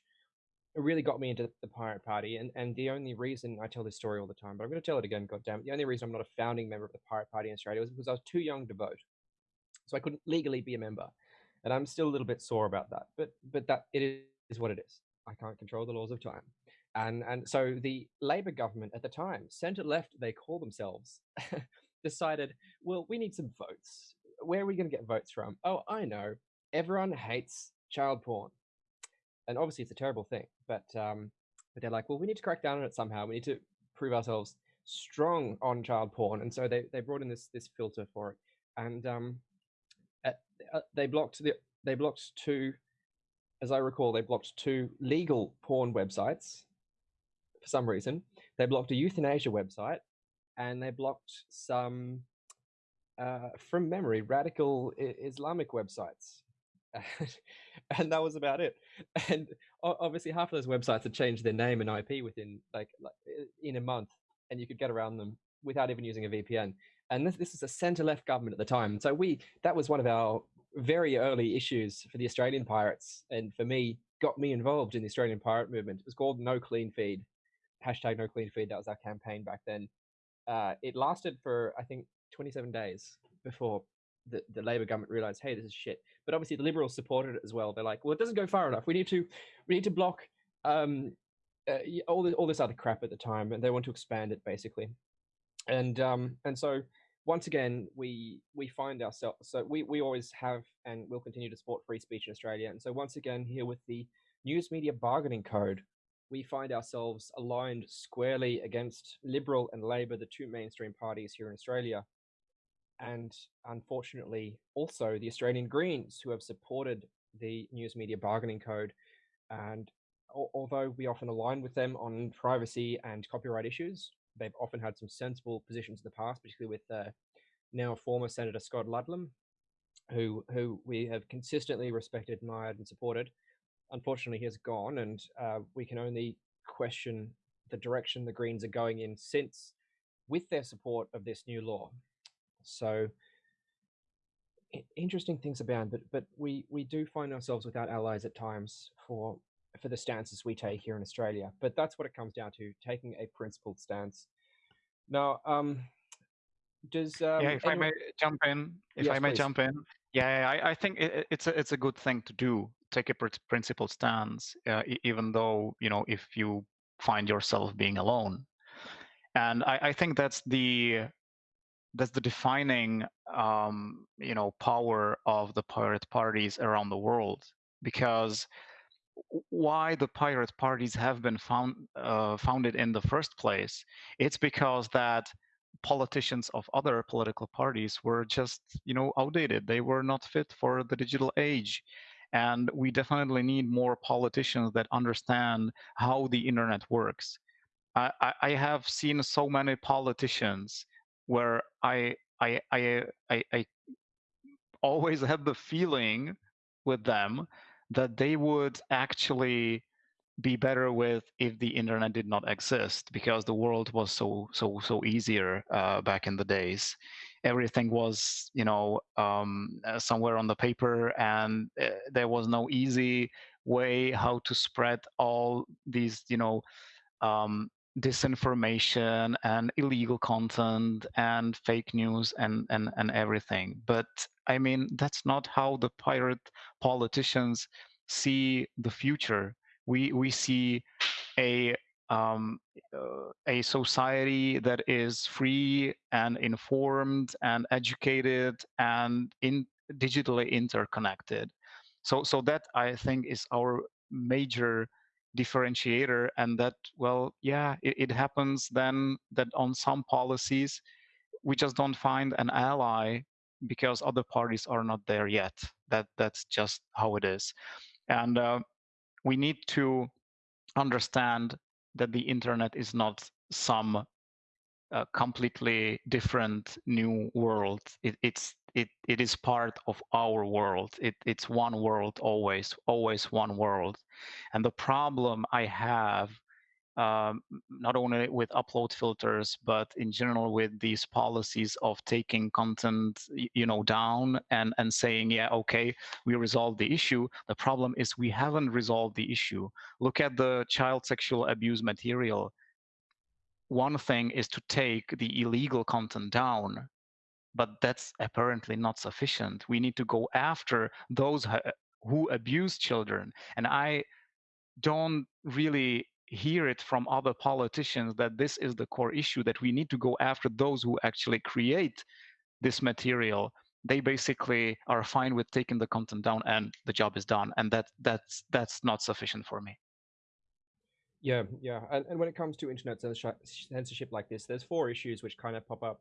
really got me into the Pirate Party. And, and the only reason I tell this story all the time, but I'm going to tell it again, God damn goddammit. The only reason I'm not a founding member of the Pirate Party in Australia was because I was too young to vote. So I couldn't legally be a member. And I'm still a little bit sore about that. But but that it is is what it is. I can't control the laws of time. And, and so the Labour government at the time, centre left, they call themselves, decided, well, we need some votes. Where are we going to get votes from? Oh, I know. Everyone hates child porn. And obviously it's a terrible thing, but, um, but they're like, well, we need to crack down on it somehow. We need to prove ourselves strong on child porn. And so they, they brought in this, this filter for it. And um, at, uh, they blocked the, they blocked two as I recall, they blocked two legal porn websites for some reason. They blocked a euthanasia website, and they blocked some, uh, from memory, radical Islamic websites. and that was about it. And obviously, half of those websites had changed their name and IP within like, like in a month, and you could get around them without even using a VPN. And this, this is a center left government at the time. So we that was one of our very early issues for the Australian Pirates, and for me, got me involved in the Australian Pirate movement. It was called No Clean Feed, hashtag No Clean Feed. That was our campaign back then. Uh, it lasted for I think 27 days before the, the Labor government realized, hey, this is shit. But obviously, the Liberals supported it as well. They're like, well, it doesn't go far enough. We need to, we need to block um, uh, all this, all this other crap at the time, and they want to expand it basically. And um, and so once again, we we find ourselves. So we we always have and will continue to support free speech in Australia. And so once again, here with the News Media Bargaining Code, we find ourselves aligned squarely against Liberal and Labor, the two mainstream parties here in Australia, and unfortunately also the Australian Greens, who have supported the News Media Bargaining Code. And although we often align with them on privacy and copyright issues, they've often had some sensible positions in the past, particularly with uh, now former Senator Scott Ludlam, who who we have consistently respected, admired, and supported. Unfortunately, he has gone, and uh, we can only question the direction the Greens are going in since, with their support of this new law. So, interesting things abound, but but we we do find ourselves without allies at times for for the stances we take here in Australia. But that's what it comes down to: taking a principled stance. Now, um, does um, yeah, if anyone... I may jump in, if yes, I may please. jump in, yeah, I, I think it, it's a it's a good thing to do. Take a principled stance, uh, even though you know if you find yourself being alone, and I, I think that's the that's the defining um, you know power of the pirate parties around the world because why the pirate parties have been found uh, founded in the first place it's because that politicians of other political parties were just you know outdated. They were not fit for the digital age. And we definitely need more politicians that understand how the internet works. I, I have seen so many politicians where I I I I, I always have the feeling with them that they would actually be better with if the internet did not exist because the world was so so so easier uh, back in the days. Everything was you know um, uh, somewhere on the paper and uh, there was no easy way how to spread all these you know um, disinformation and illegal content and fake news and, and, and everything. But I mean, that's not how the pirate politicians see the future. We, we see a um, uh, a society that is free and informed and educated and in digitally interconnected. So, so that I think is our major differentiator and that well yeah it, it happens then that on some policies we just don't find an ally because other parties are not there yet. That that's just how it is. And uh, we need to understand that the internet is not some uh, completely different new world it, it's it, it is part of our world. It, it's one world always, always one world. And the problem I have, um, not only with upload filters, but in general with these policies of taking content, you know, down and, and saying, yeah, okay, we resolved the issue. The problem is we haven't resolved the issue. Look at the child sexual abuse material. One thing is to take the illegal content down but that's apparently not sufficient. We need to go after those who abuse children. And I don't really hear it from other politicians that this is the core issue that we need to go after those who actually create this material they basically are fine with taking the content down and the job is done and that that's that's not sufficient for me yeah yeah and, and when it comes to internet censorship like this there's four issues which kind of pop up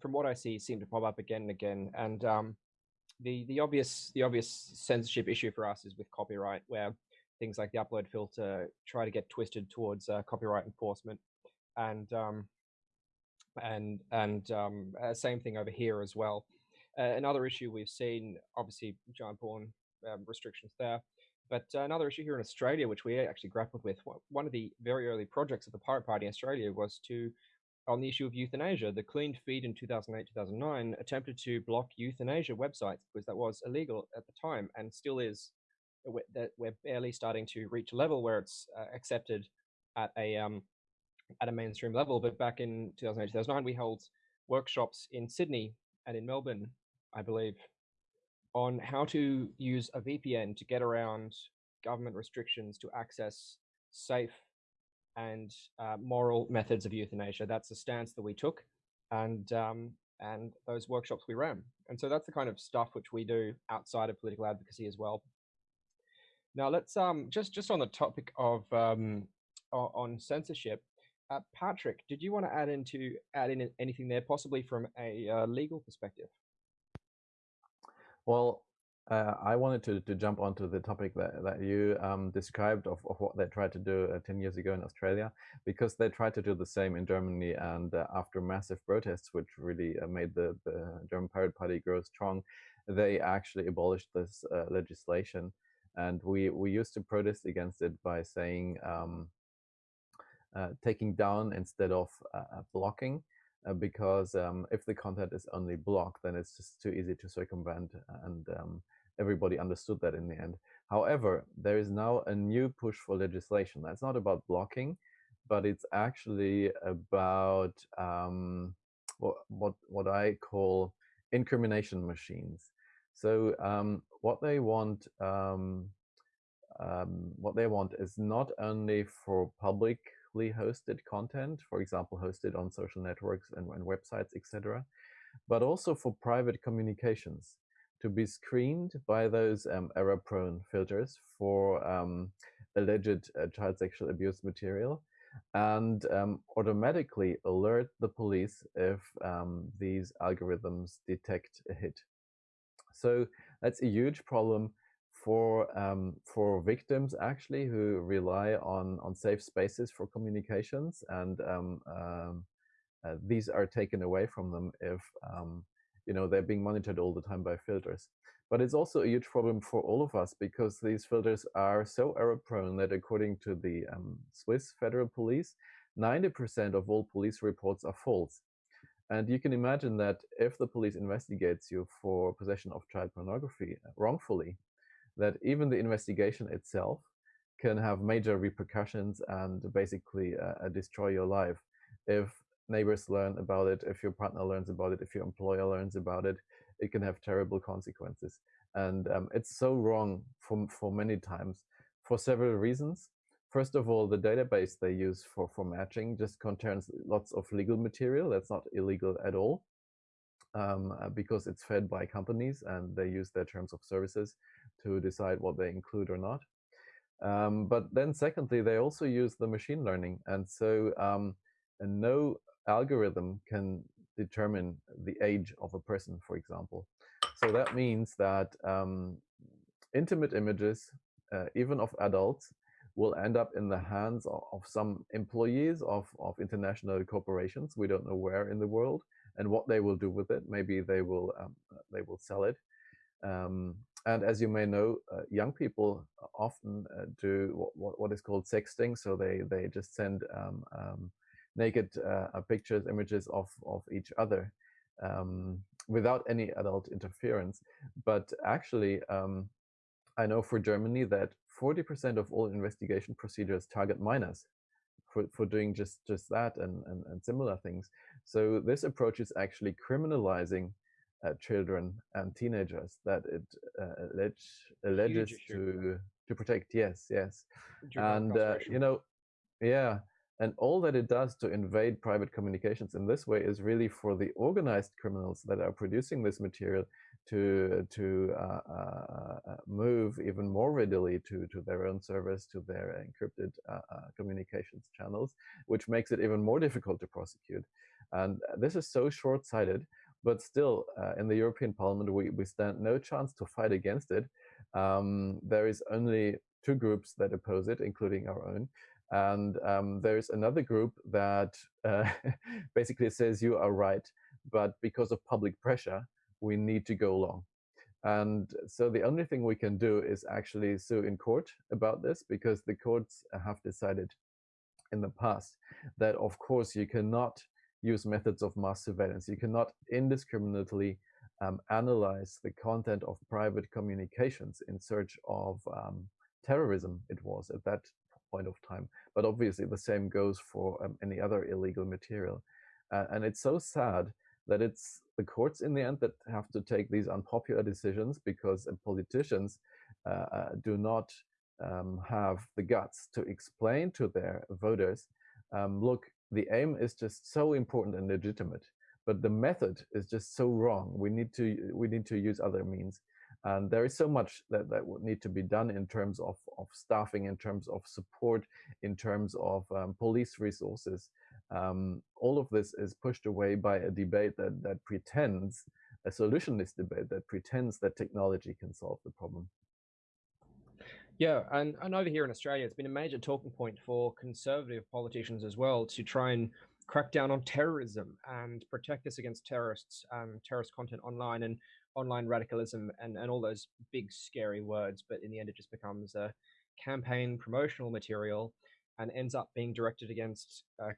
from what I see, seem to pop up again and again. And um, the the obvious the obvious censorship issue for us is with copyright, where things like the upload filter try to get twisted towards uh, copyright enforcement, and um, and and um, uh, same thing over here as well. Uh, another issue we've seen, obviously, giant porn um, restrictions there. But uh, another issue here in Australia, which we actually grappled with, one of the very early projects of the Pirate Party in Australia was to on the issue of euthanasia, the Clean Feed in 2008-2009 attempted to block euthanasia websites because that was illegal at the time and still is. That we're barely starting to reach a level where it's uh, accepted at a um, at a mainstream level. But back in 2008-2009, we held workshops in Sydney and in Melbourne, I believe, on how to use a VPN to get around government restrictions to access safe and uh, moral methods of euthanasia. That's the stance that we took, and um, and those workshops we ran. And so that's the kind of stuff which we do outside of political advocacy as well. Now let's um, just just on the topic of um, on, censorship. Uh, Patrick, did you want to add into add in anything there, possibly from a uh, legal perspective? Well, uh, I wanted to, to jump onto the topic that, that you um, described of, of what they tried to do uh, 10 years ago in Australia, because they tried to do the same in Germany. And uh, after massive protests, which really uh, made the, the German Pirate Party grow strong, they actually abolished this uh, legislation. And we, we used to protest against it by saying um, uh, taking down instead of blocking. Because um, if the content is only blocked, then it's just too easy to circumvent and um, everybody understood that in the end. However, there is now a new push for legislation. That's not about blocking, but it's actually about um, what, what, what I call incrimination machines. So um, what they want, um, um what they want is not only for publicly hosted content, for example, hosted on social networks and, and websites, etc., but also for private communications to be screened by those um, error-prone filters for um, alleged uh, child sexual abuse material and um, automatically alert the police if um, these algorithms detect a hit. So that's a huge problem for um, for victims actually who rely on on safe spaces for communications and um, uh, these are taken away from them if you know, they're being monitored all the time by filters. But it's also a huge problem for all of us because these filters are so error prone that according to the um, Swiss Federal Police, 90% of all police reports are false. And you can imagine that if the police investigates you for possession of child pornography uh, wrongfully, that even the investigation itself can have major repercussions and basically uh, destroy your life if neighbors learn about it, if your partner learns about it, if your employer learns about it, it can have terrible consequences. And um, it's so wrong for, for many times for several reasons. First of all, the database they use for, for matching just contains lots of legal material that's not illegal at all um, uh, because it's fed by companies and they use their terms of services to decide what they include or not. Um, but then secondly, they also use the machine learning. And so um, and no algorithm can determine the age of a person, for example. So that means that um, intimate images, uh, even of adults, will end up in the hands of, of, some employees of, of international corporations. We don't know where in the world and what they will do with it. Maybe they will um, they will sell it. Um, and as you may know, uh, young people often uh, do what, what is called sexting. So they they just send um, um, naked uh, uh, pictures, images of, of each other um, without any adult interference. But actually, um, I know for Germany that 40% of all investigation procedures target minors for, for doing just, just that and, and, and similar things. So this approach is actually criminalizing uh, children and teenagers that it uh, allege, alleges to to protect. Yes, yes, and uh, you know, yeah, and all that it does to invade private communications in this way is really for the organized criminals that are producing this material to to uh, uh, uh move even more readily to to their own servers, to their encrypted uh, uh, communications channels, which makes it even more difficult to prosecute. And this is so short-sighted. But still, uh, in the European Parliament, we, we stand no chance to fight against it. Um, there is only two groups that oppose it, including our own. And um, there's another group that uh, basically says you are right, but because of public pressure, we need to go along. And so the only thing we can do is actually sue in court about this because the courts have decided in the past that, of course, you cannot use methods of mass surveillance. You cannot indiscriminately um, analyze the content of private communications in search of um, terrorism, it was at that point of time. But obviously the same goes for um, any other illegal material. Uh, and it's so sad that it's the courts in the end that have to take these unpopular decisions because uh, politicians uh, uh, do not um, have the guts to explain to their voters, um, look, the aim is just so important and legitimate, but the method is just so wrong. We need to we need to use other means. And there is so much that, that would need to be done in terms of, of staffing, in terms of support, in terms of um, police resources. Um, all of this is pushed away by a debate that, that pretends, a solutionist debate that pretends that technology can solve the problem. Yeah, and, and over here in Australia, it's been a major talking point for conservative politicians as well to try and crack down on terrorism and protect us against terrorists, um, terrorist content online and online radicalism and, and all those big scary words. But in the end, it just becomes a campaign promotional material and ends up being directed against uh,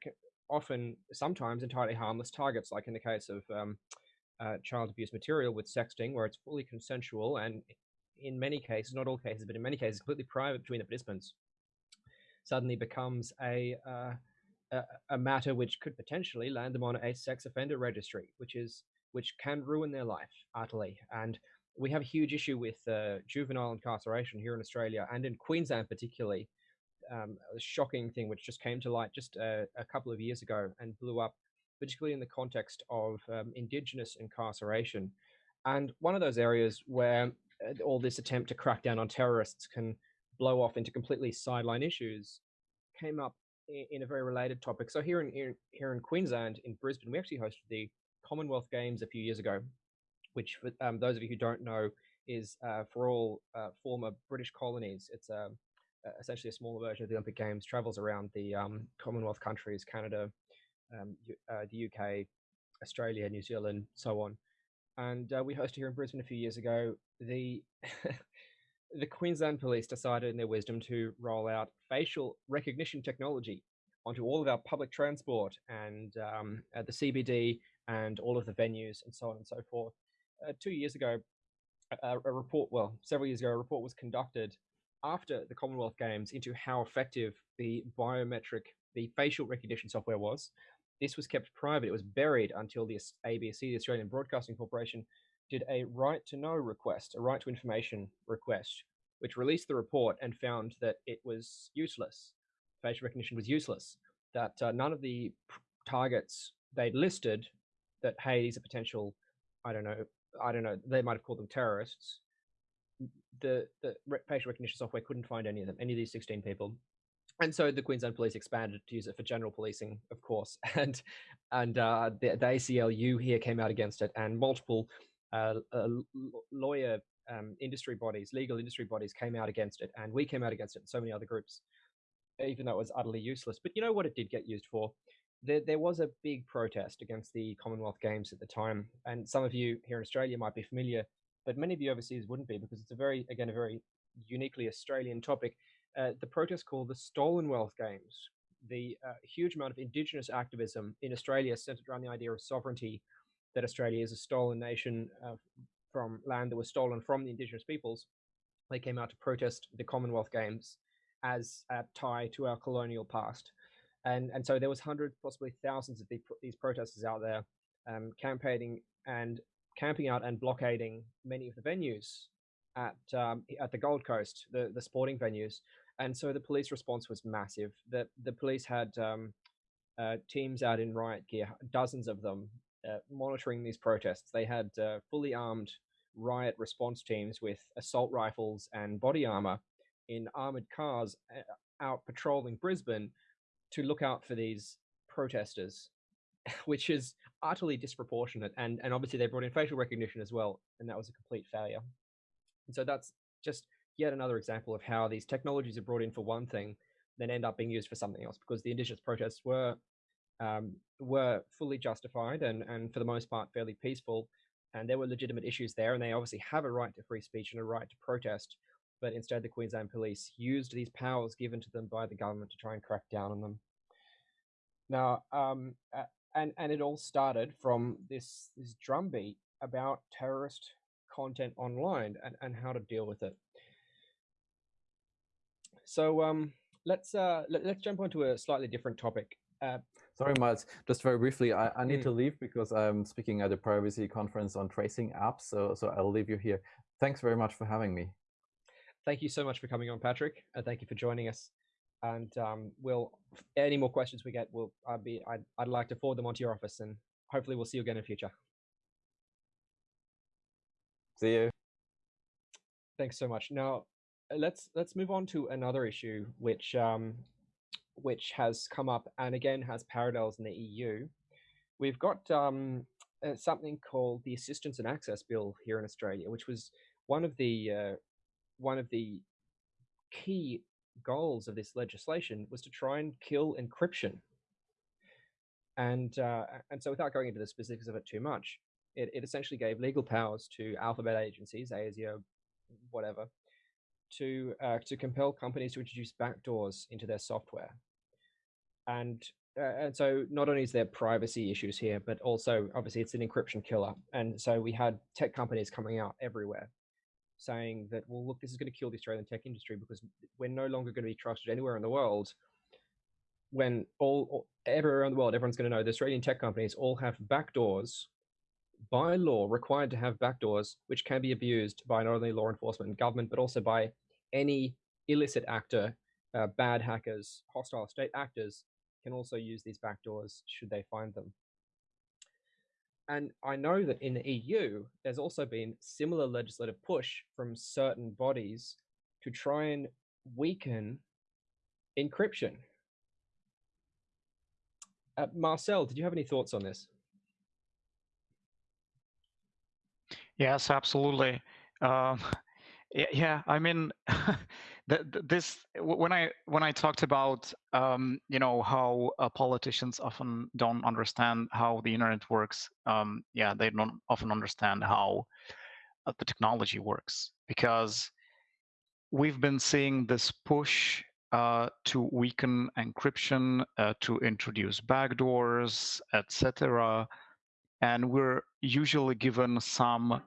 often, sometimes entirely harmless targets, like in the case of um, uh, child abuse material with sexting, where it's fully consensual and in many cases, not all cases, but in many cases, completely private between the participants, suddenly becomes a, uh, a, a matter which could potentially land them on a sex offender registry, which is which can ruin their life utterly. And we have a huge issue with uh, juvenile incarceration here in Australia and in Queensland, particularly. Um, a shocking thing which just came to light just a, a, couple of years ago and blew up, particularly in the context of um, Indigenous incarceration. And one of those areas where uh, all this attempt to crack down on terrorists can blow off into completely sideline issues came up in a very related topic. So here in here in Queensland, in Brisbane, we actually hosted the Commonwealth Games a few years ago, which for um, those of you who don't know is uh, for all uh, former British colonies. It's um, essentially a smaller version of the Olympic Games. Travels around the um, Commonwealth countries, Canada, um, uh, the UK, Australia, New Zealand, so on and uh, we hosted here in Brisbane a few years ago. The the Queensland Police decided, in their wisdom, to roll out facial recognition technology onto all of our public transport and um, at the CBD and all of the venues and so on and so forth. Uh, two years ago, a, a, report, well, several years ago, a report was conducted after the Commonwealth Games into how effective the biometric, the facial recognition software was, this was kept private. It was buried until the ABC, the Australian Broadcasting Corporation, did a right to know request, a right to information request, which released the report and found that it was useless. Facial recognition was useless. That uh, none of the targets they'd listed that hey, these are potential, I don't know, I don't know, they might have called them terrorists. The the facial recognition software couldn't find any of them, any of these 16 people and so the Queensland Police expanded to use it for general policing, of course, and and uh, the, the, ACLU here came out against it, and multiple uh, uh, lawyer um, industry bodies, legal industry bodies, came out against it, and we came out against it, and so many other groups, even though it was utterly useless. But you know what it did get used for? There, there was a big protest against the Commonwealth Games at the time, and some of you here in Australia might be familiar, but many of you overseas wouldn't be because it's a very, again, a very uniquely Australian topic uh, the protest called the Stolen Wealth Games. The uh, huge amount of Indigenous activism in Australia centered around the idea of sovereignty, that Australia is a stolen nation uh, from land that was stolen from the Indigenous peoples. They came out to protest the Commonwealth Games as a tie to our colonial past. And, and so there was hundreds, possibly thousands of the, these protesters out there um, campaigning and camping out and blockading many of the venues at um, at the Gold Coast, the the sporting venues, and so the police response was massive. The the police had um, uh, teams out in riot gear, dozens of them, uh, monitoring these protests. They had uh, fully armed riot response teams with assault rifles and body armor in armored cars uh, out patrolling Brisbane to look out for these protesters, which is utterly disproportionate. And and obviously they brought in facial recognition as well, and that was a complete failure. And so that's just yet another example of how these technologies are brought in for one thing, then end up being used for something else because the indigenous protests were um, were fully justified and, and for the most part fairly peaceful. And there were legitimate issues there, and they obviously have a right to free speech and a right to protest. But instead, the Queensland police used these powers given to them by the government to try and crack down on them. Now, um, and and it all started from this this drumbeat about terrorist content online and, and how to deal with it. So um, let's uh, let, us jump onto a slightly different topic. Uh, Sorry, Miles. Just very briefly, I, I need mm. to leave because I'm speaking at a privacy conference on tracing apps. So so I'll leave you here. Thanks very much for having me. Thank you so much for coming on, Patrick, and thank you for joining us. And um, we'll any more questions we get, we'll I'd be I'd, I'd like to forward them onto your office, and hopefully we'll see you again in the future. See you. Thanks so much. Now, let's let's move on to another issue, which um, which has come up and again has parallels in the EU. We've got um, uh, something called the Assistance and Access Bill here in Australia, which was one of the uh, one of the key goals of this legislation was to try and kill encryption. And uh, and so, without going into the specifics of it too much, it, it essentially gave legal powers to alphabet agencies, ASIO, whatever, to uh, to compel companies to introduce backdoors into their software. And uh, and so not only is there privacy issues here, but also obviously it's an encryption killer. And so we had tech companies coming out everywhere saying that, well, look, this is going to kill the Australian tech industry because we're no longer going to be trusted anywhere in the world. When all everywhere around the world, everyone's going to know the Australian tech companies all have backdoors by law required to have backdoors, which can be abused by not only law enforcement and government, but also by any illicit actor, uh, bad hackers, hostile state actors can also use these backdoors should they find them. And I know that in the EU, there's also been similar legislative push from certain bodies to try and weaken encryption. Uh, Marcel, did you have any thoughts on this? Yes, absolutely. Um, yeah, I mean, this when I when I talked about um, you know how uh, politicians often don't understand how the internet works. Um, yeah, they don't often understand how uh, the technology works because we've been seeing this push uh, to weaken encryption, uh, to introduce backdoors, etc. And we're usually given some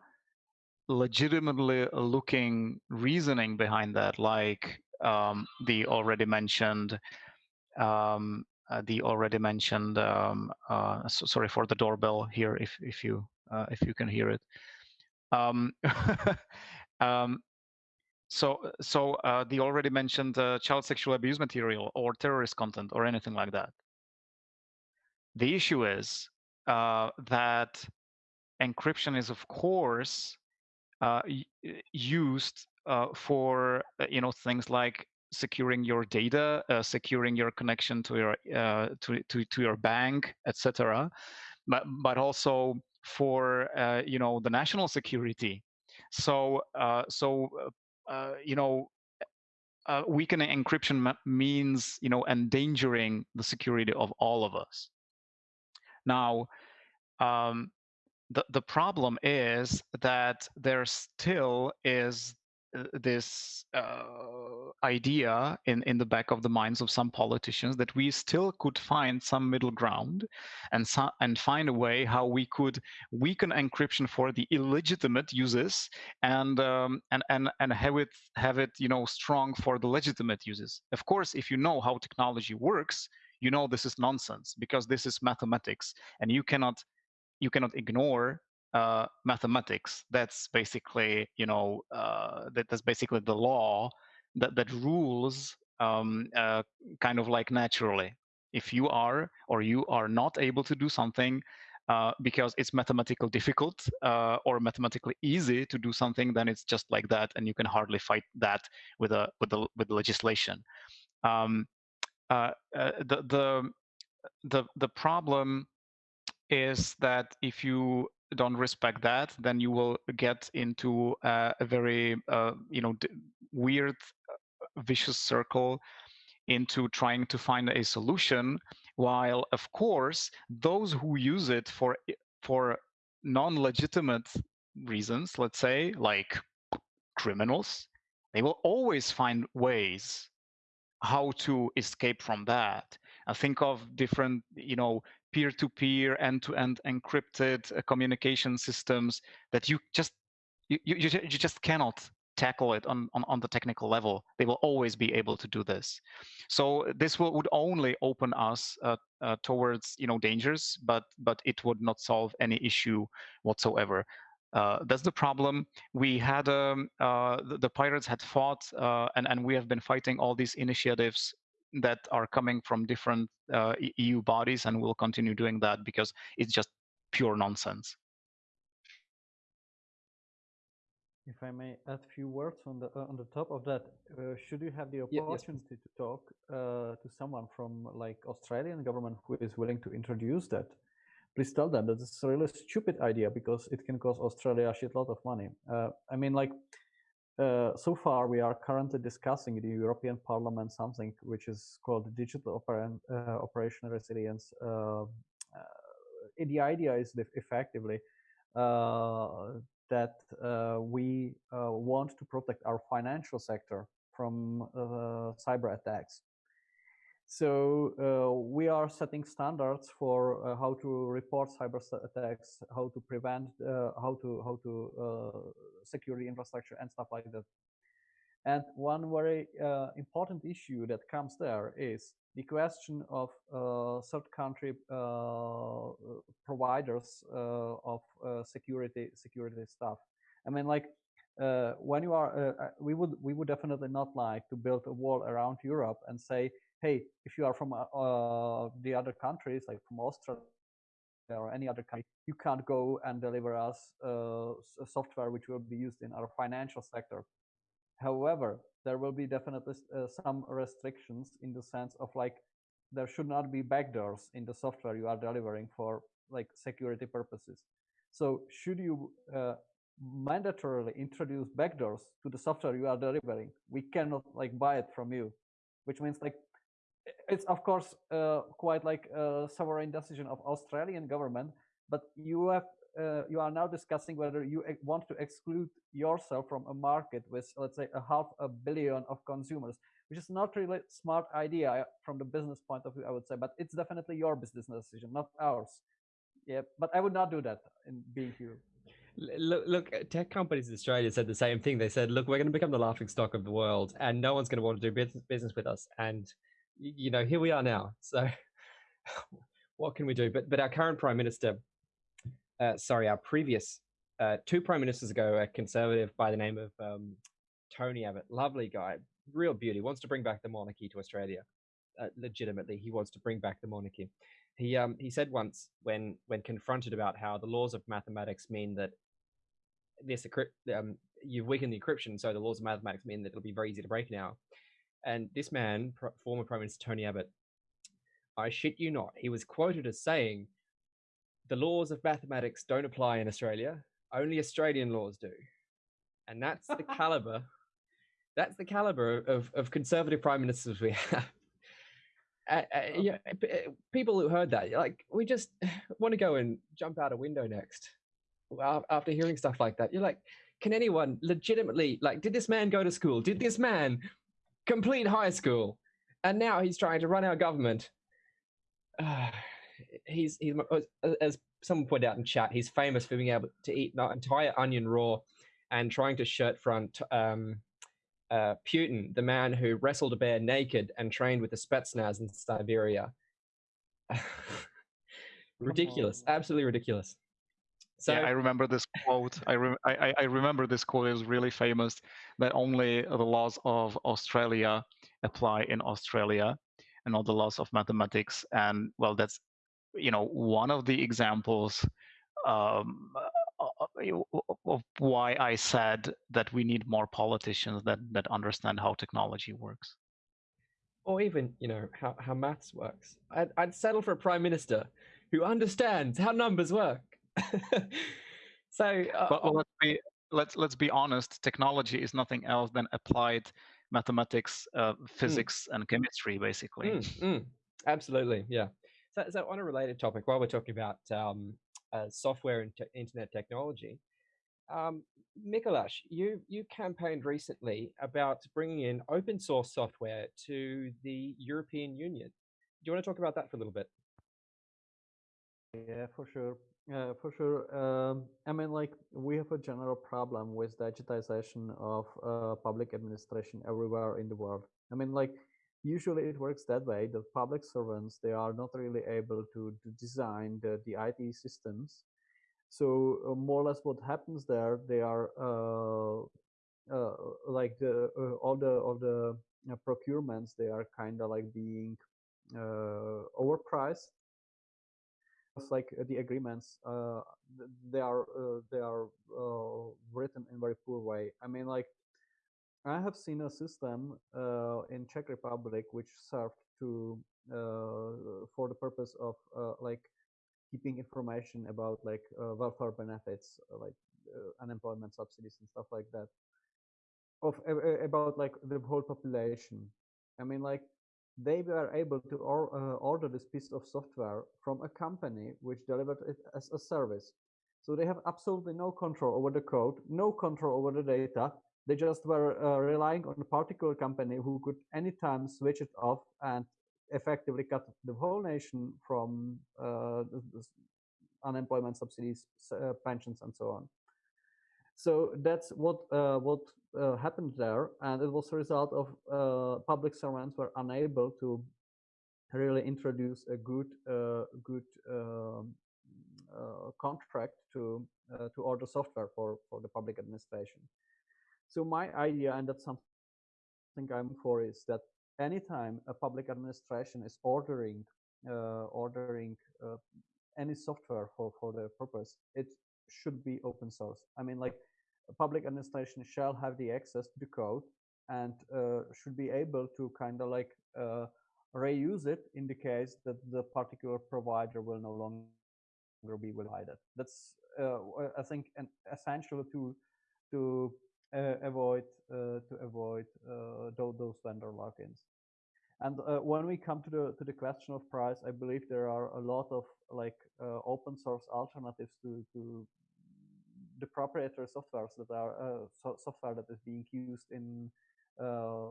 legitimately looking reasoning behind that, like um, the already mentioned um, uh, the already mentioned um, uh, so sorry for the doorbell here if if you uh, if you can hear it. Um, um, so so uh, the already mentioned uh, child sexual abuse material or terrorist content or anything like that. The issue is uh, that encryption is of course used uh, for uh, you know things like securing your data, uh, securing your connection to your uh, to, to to your bank, etc. But but also for uh, you know the national security. So so you know. weakening encryption means, you know, endangering the security of all of us. Now, um, the, the problem is that there still is uh, this uh, idea in, in the back of the minds of some politicians that we still could find some middle ground and so, and find a way how we could weaken encryption for the illegitimate uses and um, and and and have it have it you know strong for the legitimate uses. Of course, if you know how technology works, you know this is nonsense because this is mathematics and you cannot you cannot ignore uh, mathematics. That's basically, you know, uh, that, that's basically the law that that rules um, uh, kind of like naturally. If you are or you are not able to do something uh, because it's mathematically difficult uh, or mathematically easy to do something, then it's just like that, and you can hardly fight that with a with the with legislation. Um, uh, the the the the problem is that if you don't respect that, then you will get into uh, a very uh, you know weird uh, vicious circle into trying to find a solution. While of course those who use it for for non-legitimate reasons, let's say like criminals, they will always find ways how to escape from that. I think of different, you know, peer-to-peer, end-to-end encrypted uh, communication systems that you just you, you, you just cannot tackle it on, on, on the technical level. They will always be able to do this. So this will, would only open us uh, uh, towards you know dangers, but but it would not solve any issue whatsoever. Uh, that's the problem. We had um, uh, the, the, pirates had fought, uh, and and we have been fighting all these initiatives that are coming from different uh, EU bodies, and we'll continue doing that because it's just pure nonsense. if I may add a few words on the uh, on the top of that, uh, should you have the opportunity yes, to talk uh, to someone from like Australian government who is willing to introduce that, please tell them that it's a really stupid idea because it can cost Australia a shitload of money. Uh, I mean, like uh, so far we are currently discussing in the European Parliament something which is called digital operation, uh, operational resilience. the idea is effectively that uh, we uh, want to protect our financial sector from uh, cyber attacks. So we are setting standards for how to report cyber attacks, how to prevent, how to how to secure the infrastructure and stuff like that. And one very uh, important issue that comes there is the question of uh, third country uh, providers uh, of uh, security security stuff. I mean, like uh, when you are, we would we would definitely not like to build a wall around Europe and say, hey, if you are from the other countries, like from Austria or any other country, you can't go and deliver us software which will be used in our financial sector. However, there will be definitely uh, some restrictions in the sense of like there should not be backdoors in the software you are delivering for like security purposes. So should you uh, mandatorily introduce backdoors to the software you are delivering, we cannot like buy it from you, which means like it's of course uh, quite like a sovereign decision of Australian government, but you have uh, you are now discussing whether you want to exclude yourself from a market with let's say a half a billion of consumers which is not really a smart idea from the business point of view i would say but it's definitely your business decision not ours yeah but i would not do that in being here Look, look, tech companies in Australia said the same thing. They said, "Look, we're going to become the laughing stock of the world, and no one's going to want to do business with us." And you know, here we are now. So, what can we do? But but our current prime minister uh, sorry, our previous uh, two prime ministers ago, a conservative by the name of um, Tony Abbott, lovely guy, real beauty, wants to bring back the monarchy to Australia. Uh, legitimately, he wants to bring back the monarchy. He um, he said once when when confronted about how the laws of mathematics mean that this um, you've weakened the encryption, so the laws of mathematics mean that it'll be very easy to break now. And this man, former Prime Minister Tony Abbott, I shit you not, he was quoted as saying the laws of mathematics don't apply in Australia. Only Australian laws do. And that's the caliber. That's the caliber of, of conservative prime ministers we have. Uh, uh, yeah, people who heard that, like, we just want to go and jump out a window next. After hearing stuff like that, you're like, can anyone legitimately, like, did this man go to school? Did this man complete high school? And now he's trying to run our government. Uh, he's he's as someone pointed out in chat, he's famous for being able to eat an entire onion raw and trying to shirt front um, uh, Putin, the man who wrestled a bear naked and trained with the Spetsnaz in Siberia. ridiculous, absolutely ridiculous. So yeah, I remember this quote. I, re- I, I remember this quote. is really famous. That only the laws of Australia apply in Australia, and not the laws of mathematics. And well, that's you know one of the examples um, uh, uh, of why I said that we need more politicians that that understand how technology works, or even you know how how maths works. I'd, I'd settle for a prime minister who understands how numbers work. so, uh, but, well, let's be let's let's be honest. Technology is nothing else than applied mathematics, uh, hmm. physics, mm. and chemistry, basically. Mm, mm. Absolutely, yeah. So, so on a related topic, while we're talking about um, uh, software and te- internet technology, um, Mikolash, you you campaigned recently about bringing in open source software to the European Union. Do you want to talk about that for a little bit? Yeah, for sure. Uh, for sure. Um, I mean, like we have a general problem with digitization of uh, public administration everywhere in the world. I mean, like usually it works that way the public servants they are not really able to, to design the, the it systems so uh, more or less what happens there they are uh, uh, like the uh, all the all the uh, procurements they are kind of like being uh, overpriced like the agreements uh, they are uh, they are uh, written in very poor way. I mean like i have seen a system uh, in czech republic which served to uh, for the purpose of uh, like keeping information about like welfare benefits like unemployment subsidies and stuff like that of about like the whole population. I mean like they were able to uh, order this piece of software from a company which delivered it as a service. So they have absolutely no control over the code, no control over the data. They just were uh, relying on a particular company who could anytime switch it off and effectively cut the whole nation from uh, unemployment subsidies, uh, pensions, and so on. So that's what uh, what uh, happened there, and it was a result of uh, public servants were unable to really introduce a good uh, good um, uh, contract to uh, to order software for for the public administration. So my idea, and that's something I'm for, is that anytime a public administration is ordering ordering any software for for the purpose, it should be open source. I mean, like public administration shall have the access to the code and uh, should be able to kind of like uh, reuse it in the case that the particular provider will no longer be provided. That's uh, I think an essential to to uh, avoid uh, to avoid uh, those, vendor lock-ins. And when we come to the to the question of price, I believe there are a lot of like open source alternatives to to the proprietary softwares that are uh, so software that is being used in uh,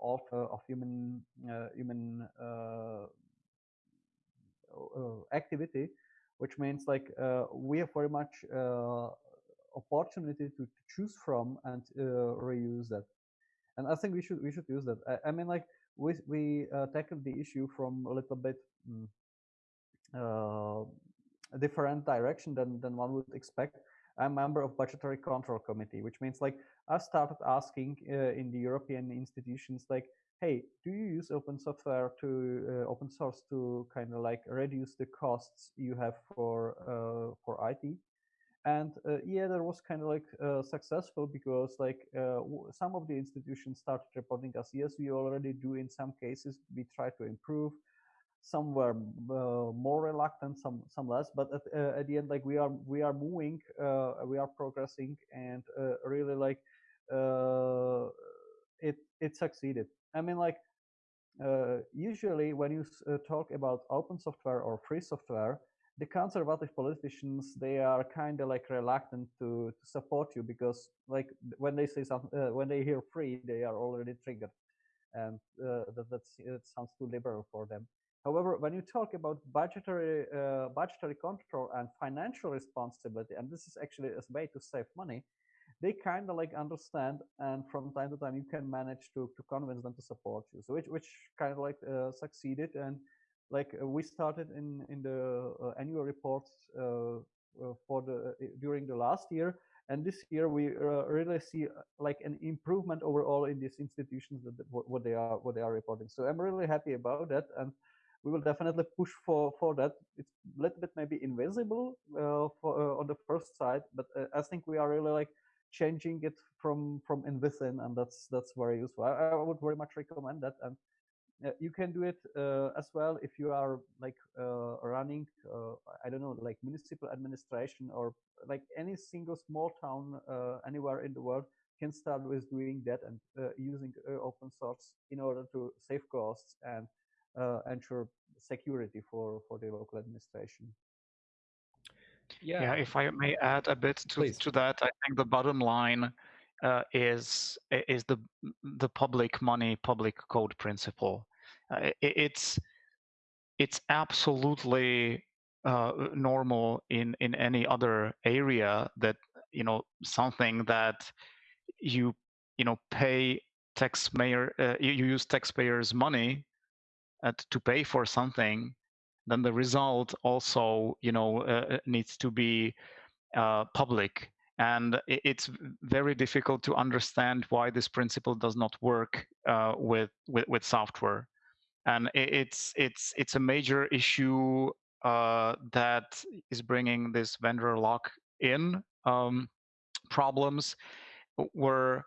of, uh, of human uh, human uh, activity, which means like we have very much opportunity to, to, choose from and reuse that. And I think we should we should use that. I, I mean, like we we tackled the issue from a little bit. Mm, a different direction than, than one would expect I'm member of budgetary control committee, which means like I started asking uh, in the European institutions like, hey, do you use open software to uh, open source to kind of like reduce the costs you have for uh, for IT? And uh, yeah, that was kind of like uh, successful because like uh, some of the institutions started reporting us, yes, we already do in some cases. We try to improve some were uh, more reluctant some some less but at, uh, at the end like we are we are moving uh, we are progressing and uh, really like uh, it it succeeded. I mean like uh, usually when you talk about open software or free software the conservative politicians they are kind of like reluctant to, to support you because like when they say something when they hear free they are already triggered and that that's it sounds too liberal for them However, when you talk about budgetary uh, budgetary control and financial responsibility, and this is actually a way to save money, they kind of like understand, and from time to time you can manage to to convince them to support you. So which which kind of like uh, succeeded, and like uh, we started in in the uh, annual reports uh, for the during the last year, and this year we really see like an improvement overall in these institutions that what they are what they are reporting. So I'm really happy about that, and we will definitely push for for that. It's a little bit maybe invisible uh, for uh, on the first side, but uh, I think we are really like changing it from from in within, and that's that's very useful. I, I would very much recommend that, and uh, you can do it uh, as well if you are like uh, running I don't know like municipal administration or like any single small town anywhere in the world can start with doing that and using open source in order to save costs and ensure security for for the local administration. Yeah. yeah, if I may add a bit to, to that, I think the bottom line uh, is is the the public money, public code principle. Uh, it, it's it's absolutely uh, normal in in any other area that you know something that you you know pay taxpayer uh, you, you use taxpayers money uh, to pay for something, then the result also, you know, uh, uh needs to be uh, public. And it's very difficult to understand why this principle does not work uh, with, with, with software. And it's it's it's a major issue uh, that is bringing this vendor lock in um, problems where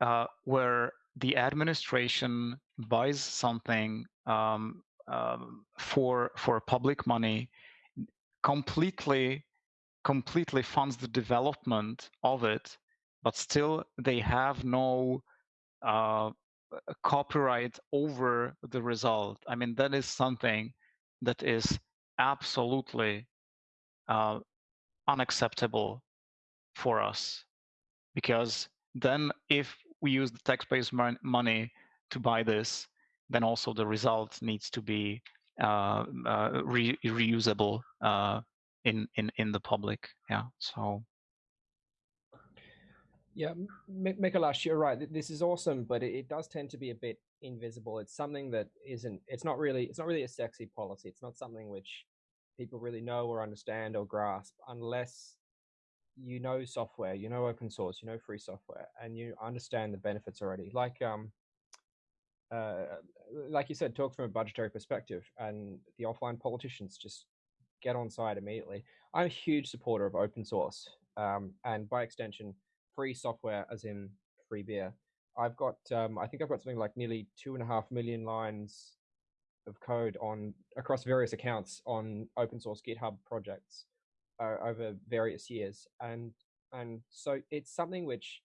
uh, where the administration buys something um, um, for for public money, completely completely funds the development of it, but still they have no uh, copyright over the result. I mean, that is something that is absolutely uh, unacceptable for us because then if we use the taxpayers money to buy this then also the result needs to be uh, uh, re reusable uh, in in in the public. Yeah so. Yeah Mikolash, you're right. This is awesome but it, it does tend to be a bit invisible. It's something that isn't it's not really it's not really a sexy policy. It's not something which people really know or understand or grasp unless you know software, you know open source, you know free software, and you understand the benefits already. Like um, uh, like you said, talk from a budgetary perspective, and the offline politicians just get on side immediately. I'm a huge supporter of open source, um, and by extension, free software, as in free beer. I've got, um, I think I've got something like nearly two and a half million lines of code on across various accounts on open source GitHub projects over various years, and and so it's something which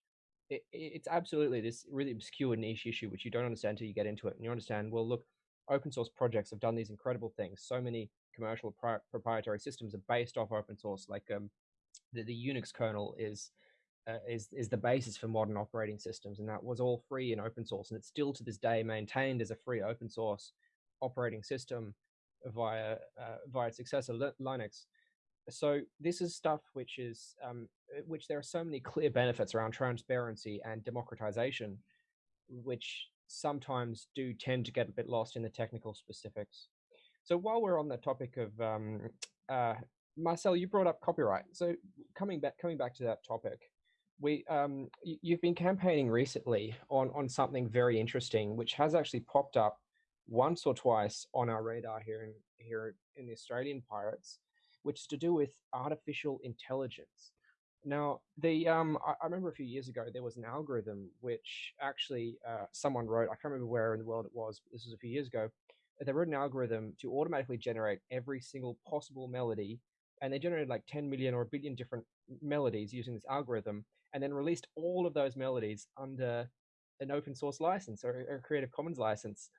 it, it's absolutely this really obscure niche issue which you don't understand until you get into it, and you understand. Well, look, open source projects have done these incredible things. So many commercial pri- proprietary systems are based off open source, like um, the, the Unix kernel is. Uh, is is the basis for modern operating systems, and that was all free and open source, and it's still to this day maintained as a free open source operating system via uh, via its successor Linux so this is stuff which is um, uh, which there are so many clear benefits around transparency and democratization which sometimes do tend to get a bit lost in the technical specifics. So while we're on the topic of um, uh, marcel you brought up copyright. So coming back coming back to that topic we um, you've been campaigning recently on on something very interesting which has actually popped up once or twice on our radar here in here in the australian pirates which is to do with artificial intelligence. Now, the um, I, I, remember a few years ago there was an algorithm which actually uh, someone wrote. I can't remember where in the world it was. This was a few years ago. They wrote an algorithm to automatically generate every single possible melody, and they generated like 10 million or a billion different melodies using this algorithm, and then released all of those melodies under an open source license or a Creative Commons license,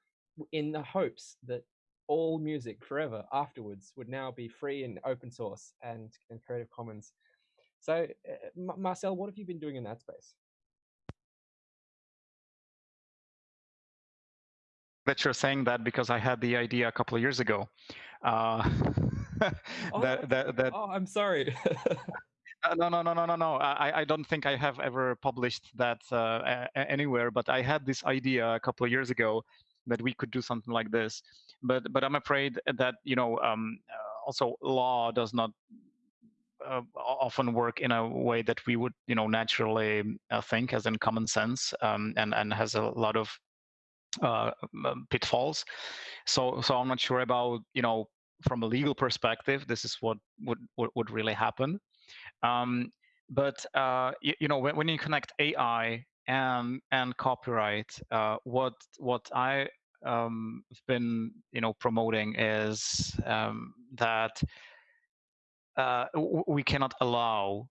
in the hopes that all music forever afterwards would now be free and open source and, and Creative Commons. So, uh, Marcel, what have you been doing in that space? That you're saying that because I had the idea a couple of years ago. Uh, oh, that, that, that, oh, I'm sorry. Uh, no, no, no, no, no, no. I, I don't think I have ever published that uh, anywhere, but I had this idea a couple of years ago that we could do something like this. But but i'm afraid that you know um, uh, also law does not uh, often work in a way that we would you know naturally uh, think as in common sense um, and and has a lot of uh, um, pitfalls. So so i'm not sure about you know from a legal perspective this is what would would, would really happen. Um, but uh, you, you, know when, when you connect ai and and copyright uh, what what i um, been you know promoting is um, that uh, we cannot allow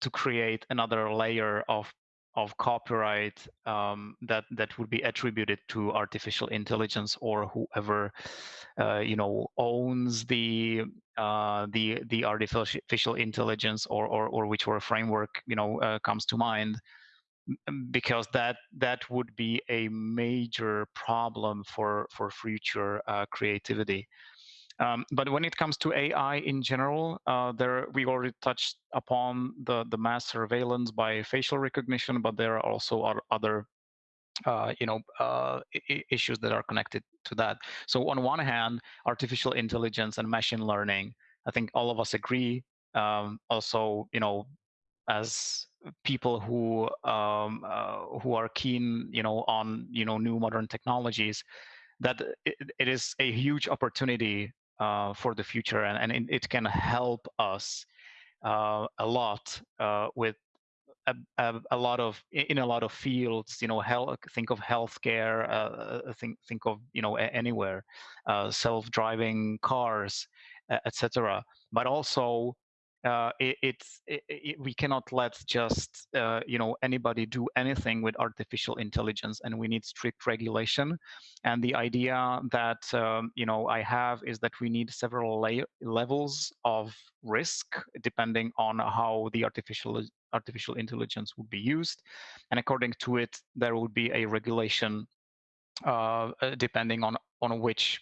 to create another layer of of copyright um, that that would be attributed to artificial intelligence or whoever uh, you know owns the uh, the the artificial intelligence or or, or whichever framework you know uh, comes to mind because that that would be a major problem for for future uh, creativity. Um, but when it comes to AI in general, uh, there we already touched upon the the mass surveillance by facial recognition, but there are also other uh, you know uh, issues that are connected to that. So on one hand, artificial intelligence and machine learning, I think all of us agree. Um, also, you know, as people who um, uh, who are keen, you know, on you know new modern technologies, that it, it is a huge opportunity uh, for the future, and, and it can help us uh, a lot uh, with a, a, a, lot of in a lot of fields. You know, health, think of healthcare. Uh, think think of you know anywhere, uh, self-driving cars, etc. But also uh, it, it's it, it, we cannot let just uh, you know anybody do anything with artificial intelligence and we need strict regulation. And the idea that um, you know i have is that we need several levels of risk depending on how the artificial artificial intelligence would be used. And according to it there would be a regulation uh, depending on on which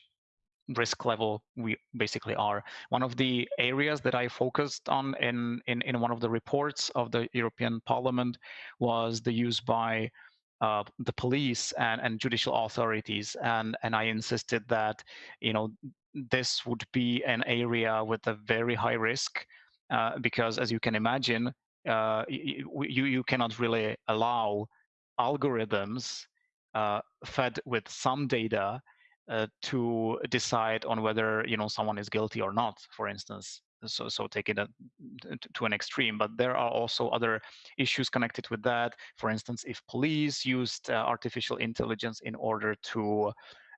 risk level we basically are. One of the areas that I focused on in, in, in one of the reports of the European Parliament was the use by uh, the police and, and judicial authorities. And, and I insisted that, you know, this would be an area with a very high risk uh, because as you can imagine, uh, you, you cannot really allow algorithms uh, fed with some data uh, to decide on whether you know someone is guilty or not for instance. So so take it a, to an extreme but there are also other issues connected with that. For instance if police used uh, artificial intelligence in order to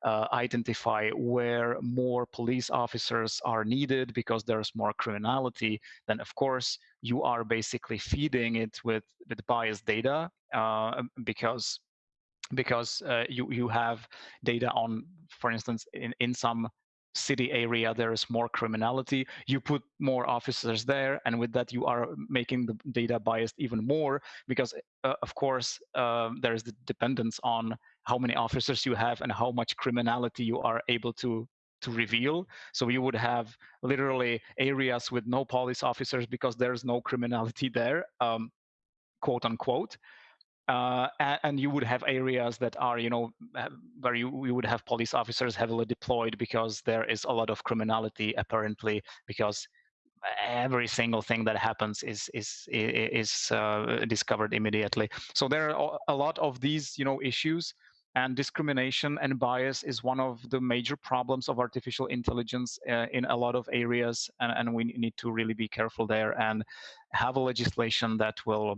uh, identify where more police officers are needed because there's more criminality, then of course you are basically feeding it with, with biased data uh, because because uh, you you have data on, for instance, in in some city area there is more criminality you put more officers there and with that you are making the data biased even more because uh, of course uh, there is the dependence on how many officers you have and how much criminality you are able to to reveal. So you would have literally areas with no police officers because there's no criminality there um, quote unquote uh, and you would have areas that are, you know, where you, you would have police officers heavily deployed because there is a lot of criminality apparently because every single thing that happens is is is uh, discovered immediately. So there are a lot of these, you know, issues, and discrimination and bias is one of the major problems of artificial intelligence uh, in a lot of areas, and, and we need to really be careful there and have a legislation that will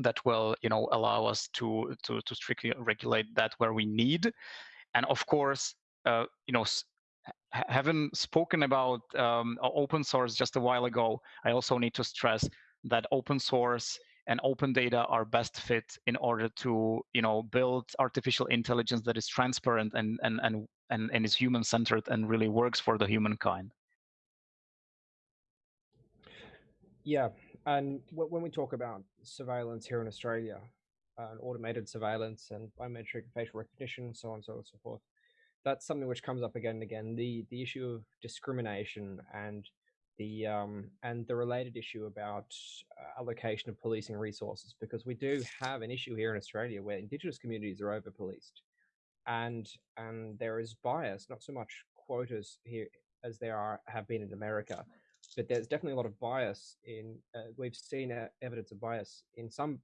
that will you know allow us to to to strictly regulate that where we need. And of course uh, you know having spoken about um, open source just a while ago i also need to stress that open source and open data are best fit in order to you know build artificial intelligence that is transparent and and and and, and is human centered and really works for the humankind. Yeah when we talk about surveillance here in Australia, uh, automated surveillance and biometric facial recognition, so on and so on and so forth, that's something which comes up again and again. The the issue of discrimination and the um, and the related issue about uh, allocation of policing resources, because we do have an issue here in Australia where Indigenous communities are over policed, and and there is bias, not so much quotas here as there are have been in America but there's definitely a lot of bias in. Uh, we've seen uh, evidence of bias in some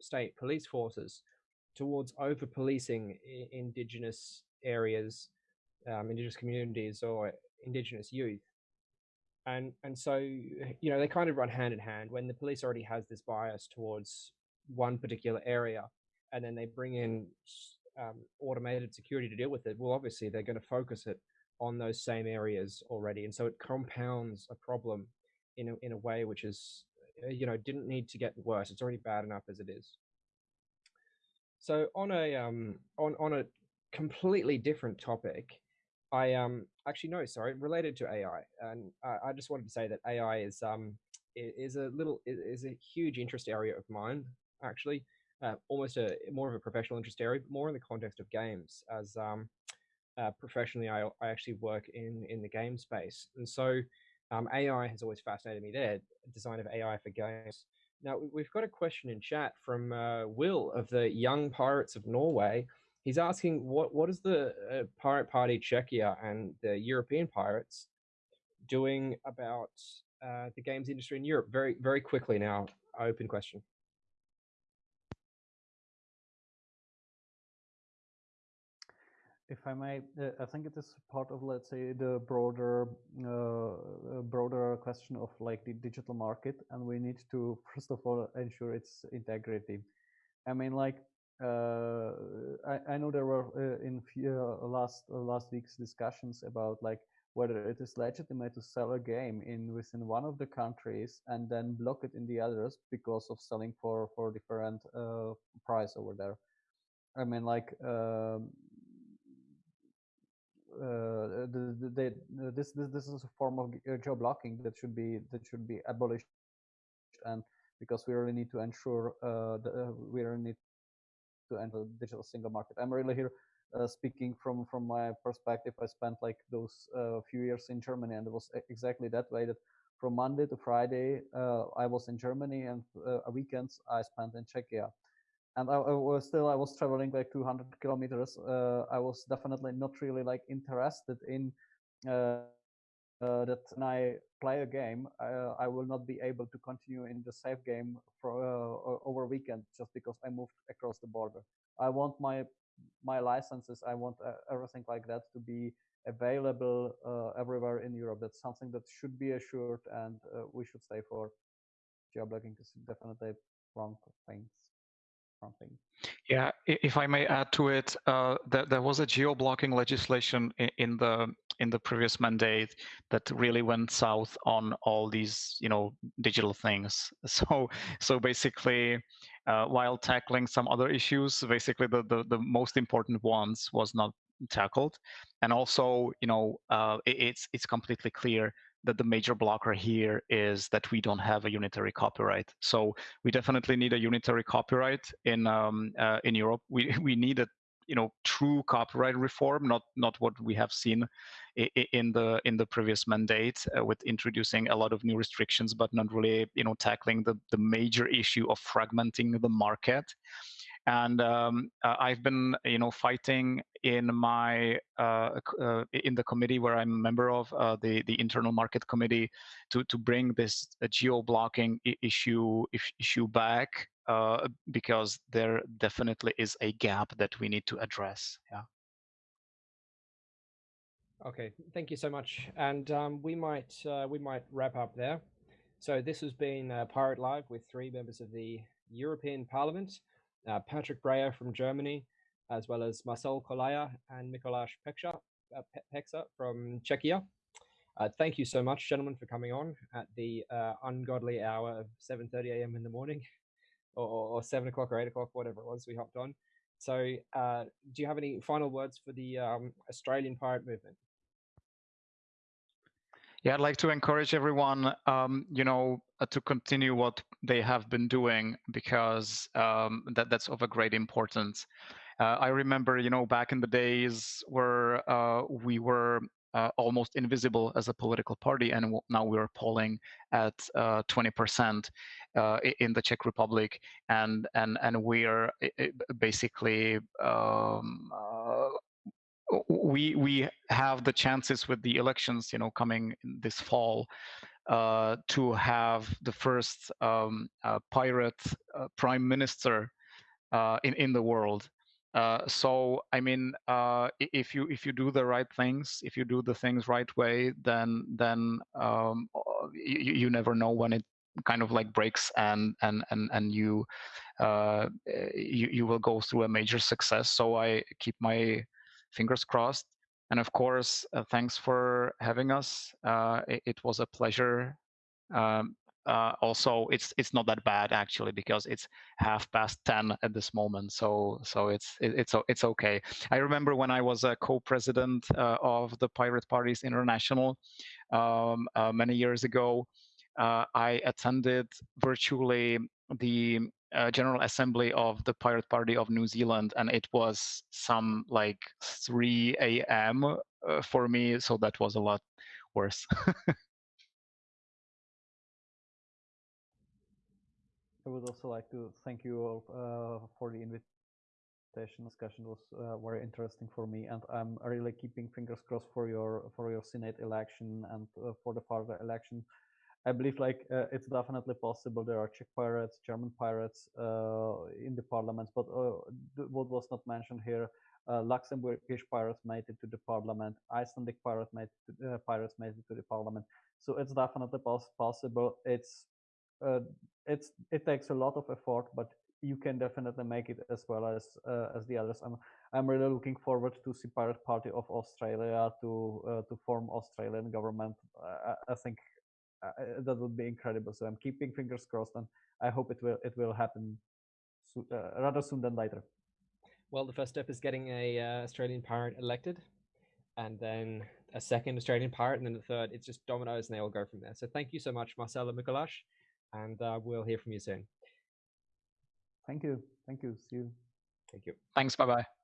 state police forces towards over policing indigenous areas, um, indigenous communities, or indigenous youth. And and so you know they kind of run hand in hand. When the police already has this bias towards one particular area, and then they bring in um, automated security to deal with it, well, obviously they're going to focus it on those same areas already, and so it compounds a problem in a, in a way which is uh, you know didn't need to get worse. It's already bad enough as it is. So on a um on on a completely different topic, I um actually no sorry related to AI, and uh, I just wanted to say that AI is um is a little is a huge interest area of mine actually. Uh, almost a more of a professional interest area, more in the context of games, as um, uh, professionally, I, I actually work in in the game space, and so um, AI has always fascinated me. There, design of AI for games. Now we've got a question in chat from uh, Will of the Young Pirates of Norway. He's asking what what is the uh, Pirate Party Czechia and the European pirates doing about uh, the games industry in Europe? Very very quickly now. Open question. If I may, uh, I think it is part of, let's say, the broader, uh, broader question of like the digital market, and we need to first of all ensure its integrity. I mean, like, uh, I, I, know there were uh, in few, uh, last uh, last week's discussions about like whether it is legitimate to sell a game in within one of the countries and then block it in the others because of selling for for different price over there. I mean, like. Um, uh, the, the, the, this this this is a form of uh, geo blocking that should be that should be abolished, and because we really need to ensure uh, the, we really need to enter the digital single market. I'm really here uh, speaking from from my perspective. I spent like those uh, few years in Germany, and it was exactly that way. That from Monday to Friday, uh, I was in Germany, and weekends I spent in Czechia and I, I, was still I was traveling like 200 kilometers. Uh, I was definitely not really like interested in uh, uh, that when I play a game, uh, I will not be able to continue in the save game for uh, over weekend just because I moved across the border. I want my my licenses, I want uh, everything like that to be available everywhere in Europe. That's something that should be assured, and we should stay for. Geoblocking is definitely wrong things Yeah, if I may add to it, uh, there, there was a geo-blocking legislation in, in, the in the previous mandate that really went south on all these, you know, digital things. So so basically, uh, while tackling some other issues, basically the, the the most important ones was not tackled, and also, you know, uh, it, it's it's completely clear that the major blocker here is that we don't have a unitary copyright. So we definitely need a unitary copyright in um, uh, in Europe. We we need a you know true copyright reform, not not what we have seen in the in the previous mandate uh, with introducing a lot of new restrictions, but not really you know tackling the the major issue of fragmenting the market and um, uh, I've been you know fighting in my uh, uh, in the committee where I'm a member of uh, the the internal market committee to to bring this geo blocking issue issue back uh, because there definitely is a gap that we need to address. Yeah. Okay, thank you so much, and um, we might we might wrap up there. So this has been Pirate Live with three members of the European Parliament uh, Patrick Breyer from Germany, as well as Marcel Kolaja and Mikuláš Peksa, uh, Peksa from Czechia. Uh, thank you so much, gentlemen, for coming on at the uh, ungodly hour of 7.30 a.m. in the morning, or, or, 7 o'clock or 8 o'clock, whatever it was we hopped on. So uh, do you have any final words for the um, Australian pirate movement? Yeah, I'd like to encourage everyone, um, you know, uh, to continue what they have been doing because um, that that's of a great importance. Uh, I remember, you know, back in the days where uh, we were uh, almost invisible as a political party, and now we're polling at 20% uh, uh, in the Czech Republic, and and and we're basically um, we we have the chances with the elections, you know, coming this fall, uh, to have the first um, uh, pirate uh, prime minister uh, in in the world. Uh, so I mean, uh, if you if you do the right things, if you do the things right way, then then um, you, you never know when it kind of like breaks and and and and you you you will go through a major success. So I keep my fingers crossed. And of course, uh, thanks for having us. Uh, it, it, was a pleasure. Um, uh, also, it's it's not that bad actually because it's half past ten at this moment. So so it's it, it's it's okay. I remember when I was a co-president uh, of the Pirate Parties International um, uh, many years ago. Uh, I attended virtually the uh, General Assembly of the Pirate Party of New Zealand, and it was some like 3 a.m. Uh, for me, so that was a lot worse. I would also like to thank you all uh, for the invitation. Discussion was uh, very interesting for me, and I'm really keeping fingers crossed for your for your Senate election and uh, for the further election I believe like uh, it's definitely possible. There are Czech pirates, German pirates uh, in the parliament, but uh, what was not mentioned here uh, Luxembourgish pirates made it to the parliament, Icelandic pirate made to, uh, pirates made it to the parliament. So it's definitely pos possible. It's uh, it's it takes a lot of effort, but you can definitely make it as well as as the others. I'm I'm really looking forward to see Pirate Party of Australia to to form Australian government. I, I think uh, that would be incredible. So I'm keeping fingers crossed, and I hope it will it will happen so, uh, rather soon than later. Well, the first step is getting a uh, Australian pirate elected, and then a second Australian pirate, and then the third. It's just dominoes, and they all go from there. So thank you so much, Marcelo Mikuláš, and uh, we'll hear from you soon. Thank you. Thank you. See you. Thank you. Thanks. Bye bye.